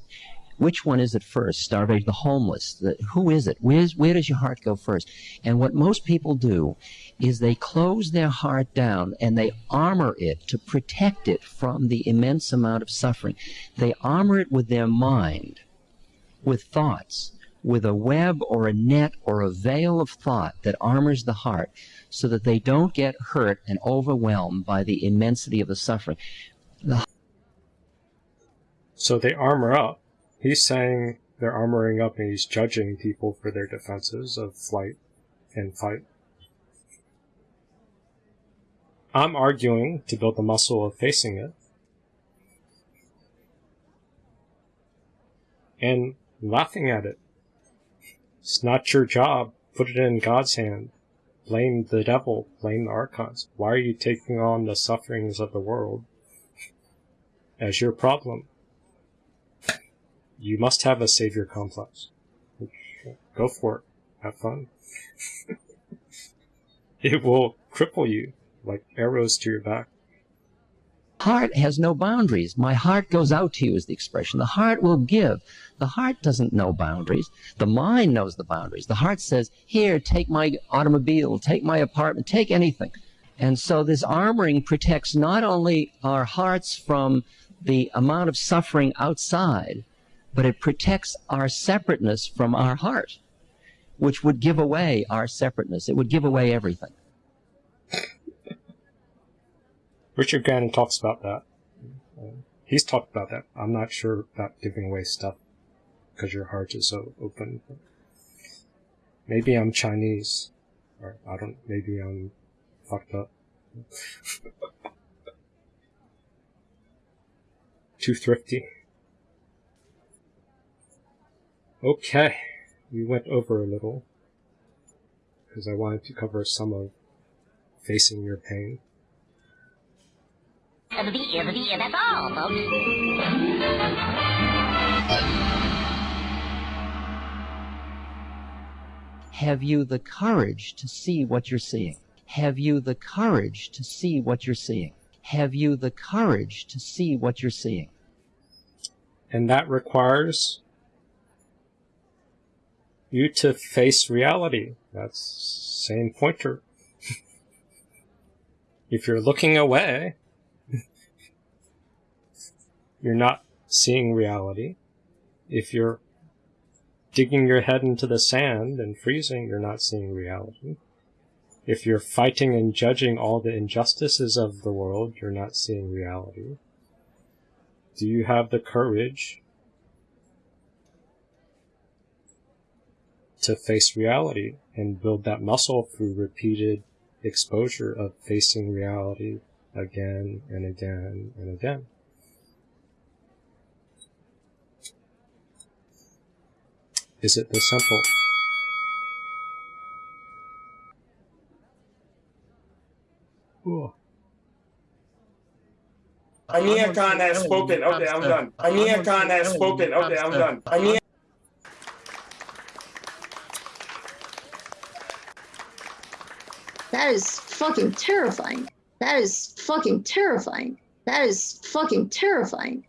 Speaker 44: which one is it first? Starvation, the homeless. The, who is it? Where's, where does your heart go first? And what most people do is they close their heart down and they armor it to protect it from the immense amount of suffering. They armor it with their mind, with thoughts, with a web or a net or a veil of thought that armors the heart so that they don't get hurt and overwhelmed by the immensity of the suffering. The
Speaker 2: so they armor up. He's saying they're armoring up and he's judging people for their defenses of flight and fight. I'm arguing to build the muscle of facing it. And laughing at it. It's not your job. Put it in God's hand blame the devil, blame the archons. Why are you taking on the sufferings of the world as your problem? You must have a savior complex. Go for it. Have fun. it will cripple you like arrows to your back
Speaker 44: heart has no boundaries. My heart goes out to you is the expression. The heart will give. The heart doesn't know boundaries. The mind knows the boundaries. The heart says, here, take my automobile, take my apartment, take anything. And so this armoring protects not only our hearts from the amount of suffering outside, but it protects our separateness from our heart, which would give away our separateness. It would give away everything.
Speaker 2: Richard Grannon talks about that. he's talked about that. I'm not sure about giving away stuff because your heart is so open. Maybe I'm Chinese, or I don't. Maybe I'm fucked up. too thrifty. Okay, we went over a little because I wanted to cover some of facing your pain.
Speaker 45: That's all, folks.
Speaker 44: Have you the courage to see what you're seeing? Have you the courage to see what you're seeing? Have you the courage to see what you're seeing?
Speaker 2: And that requires you to face reality. That's same pointer. if you're looking away, you're not seeing reality. If you're digging your head into the sand and freezing, you're not seeing reality. If you're fighting and judging all the injustices of the world, you're not seeing reality. Do you have the courage to face reality and build that muscle through repeated exposure of facing reality again and again and again? Is it this simple?
Speaker 46: Cool. Amir Khan has spoken. Okay, I'm done. Amir Khan has spoken. Okay, I'm done. Amir.
Speaker 39: That is fucking terrifying. That is fucking terrifying. That is fucking terrifying.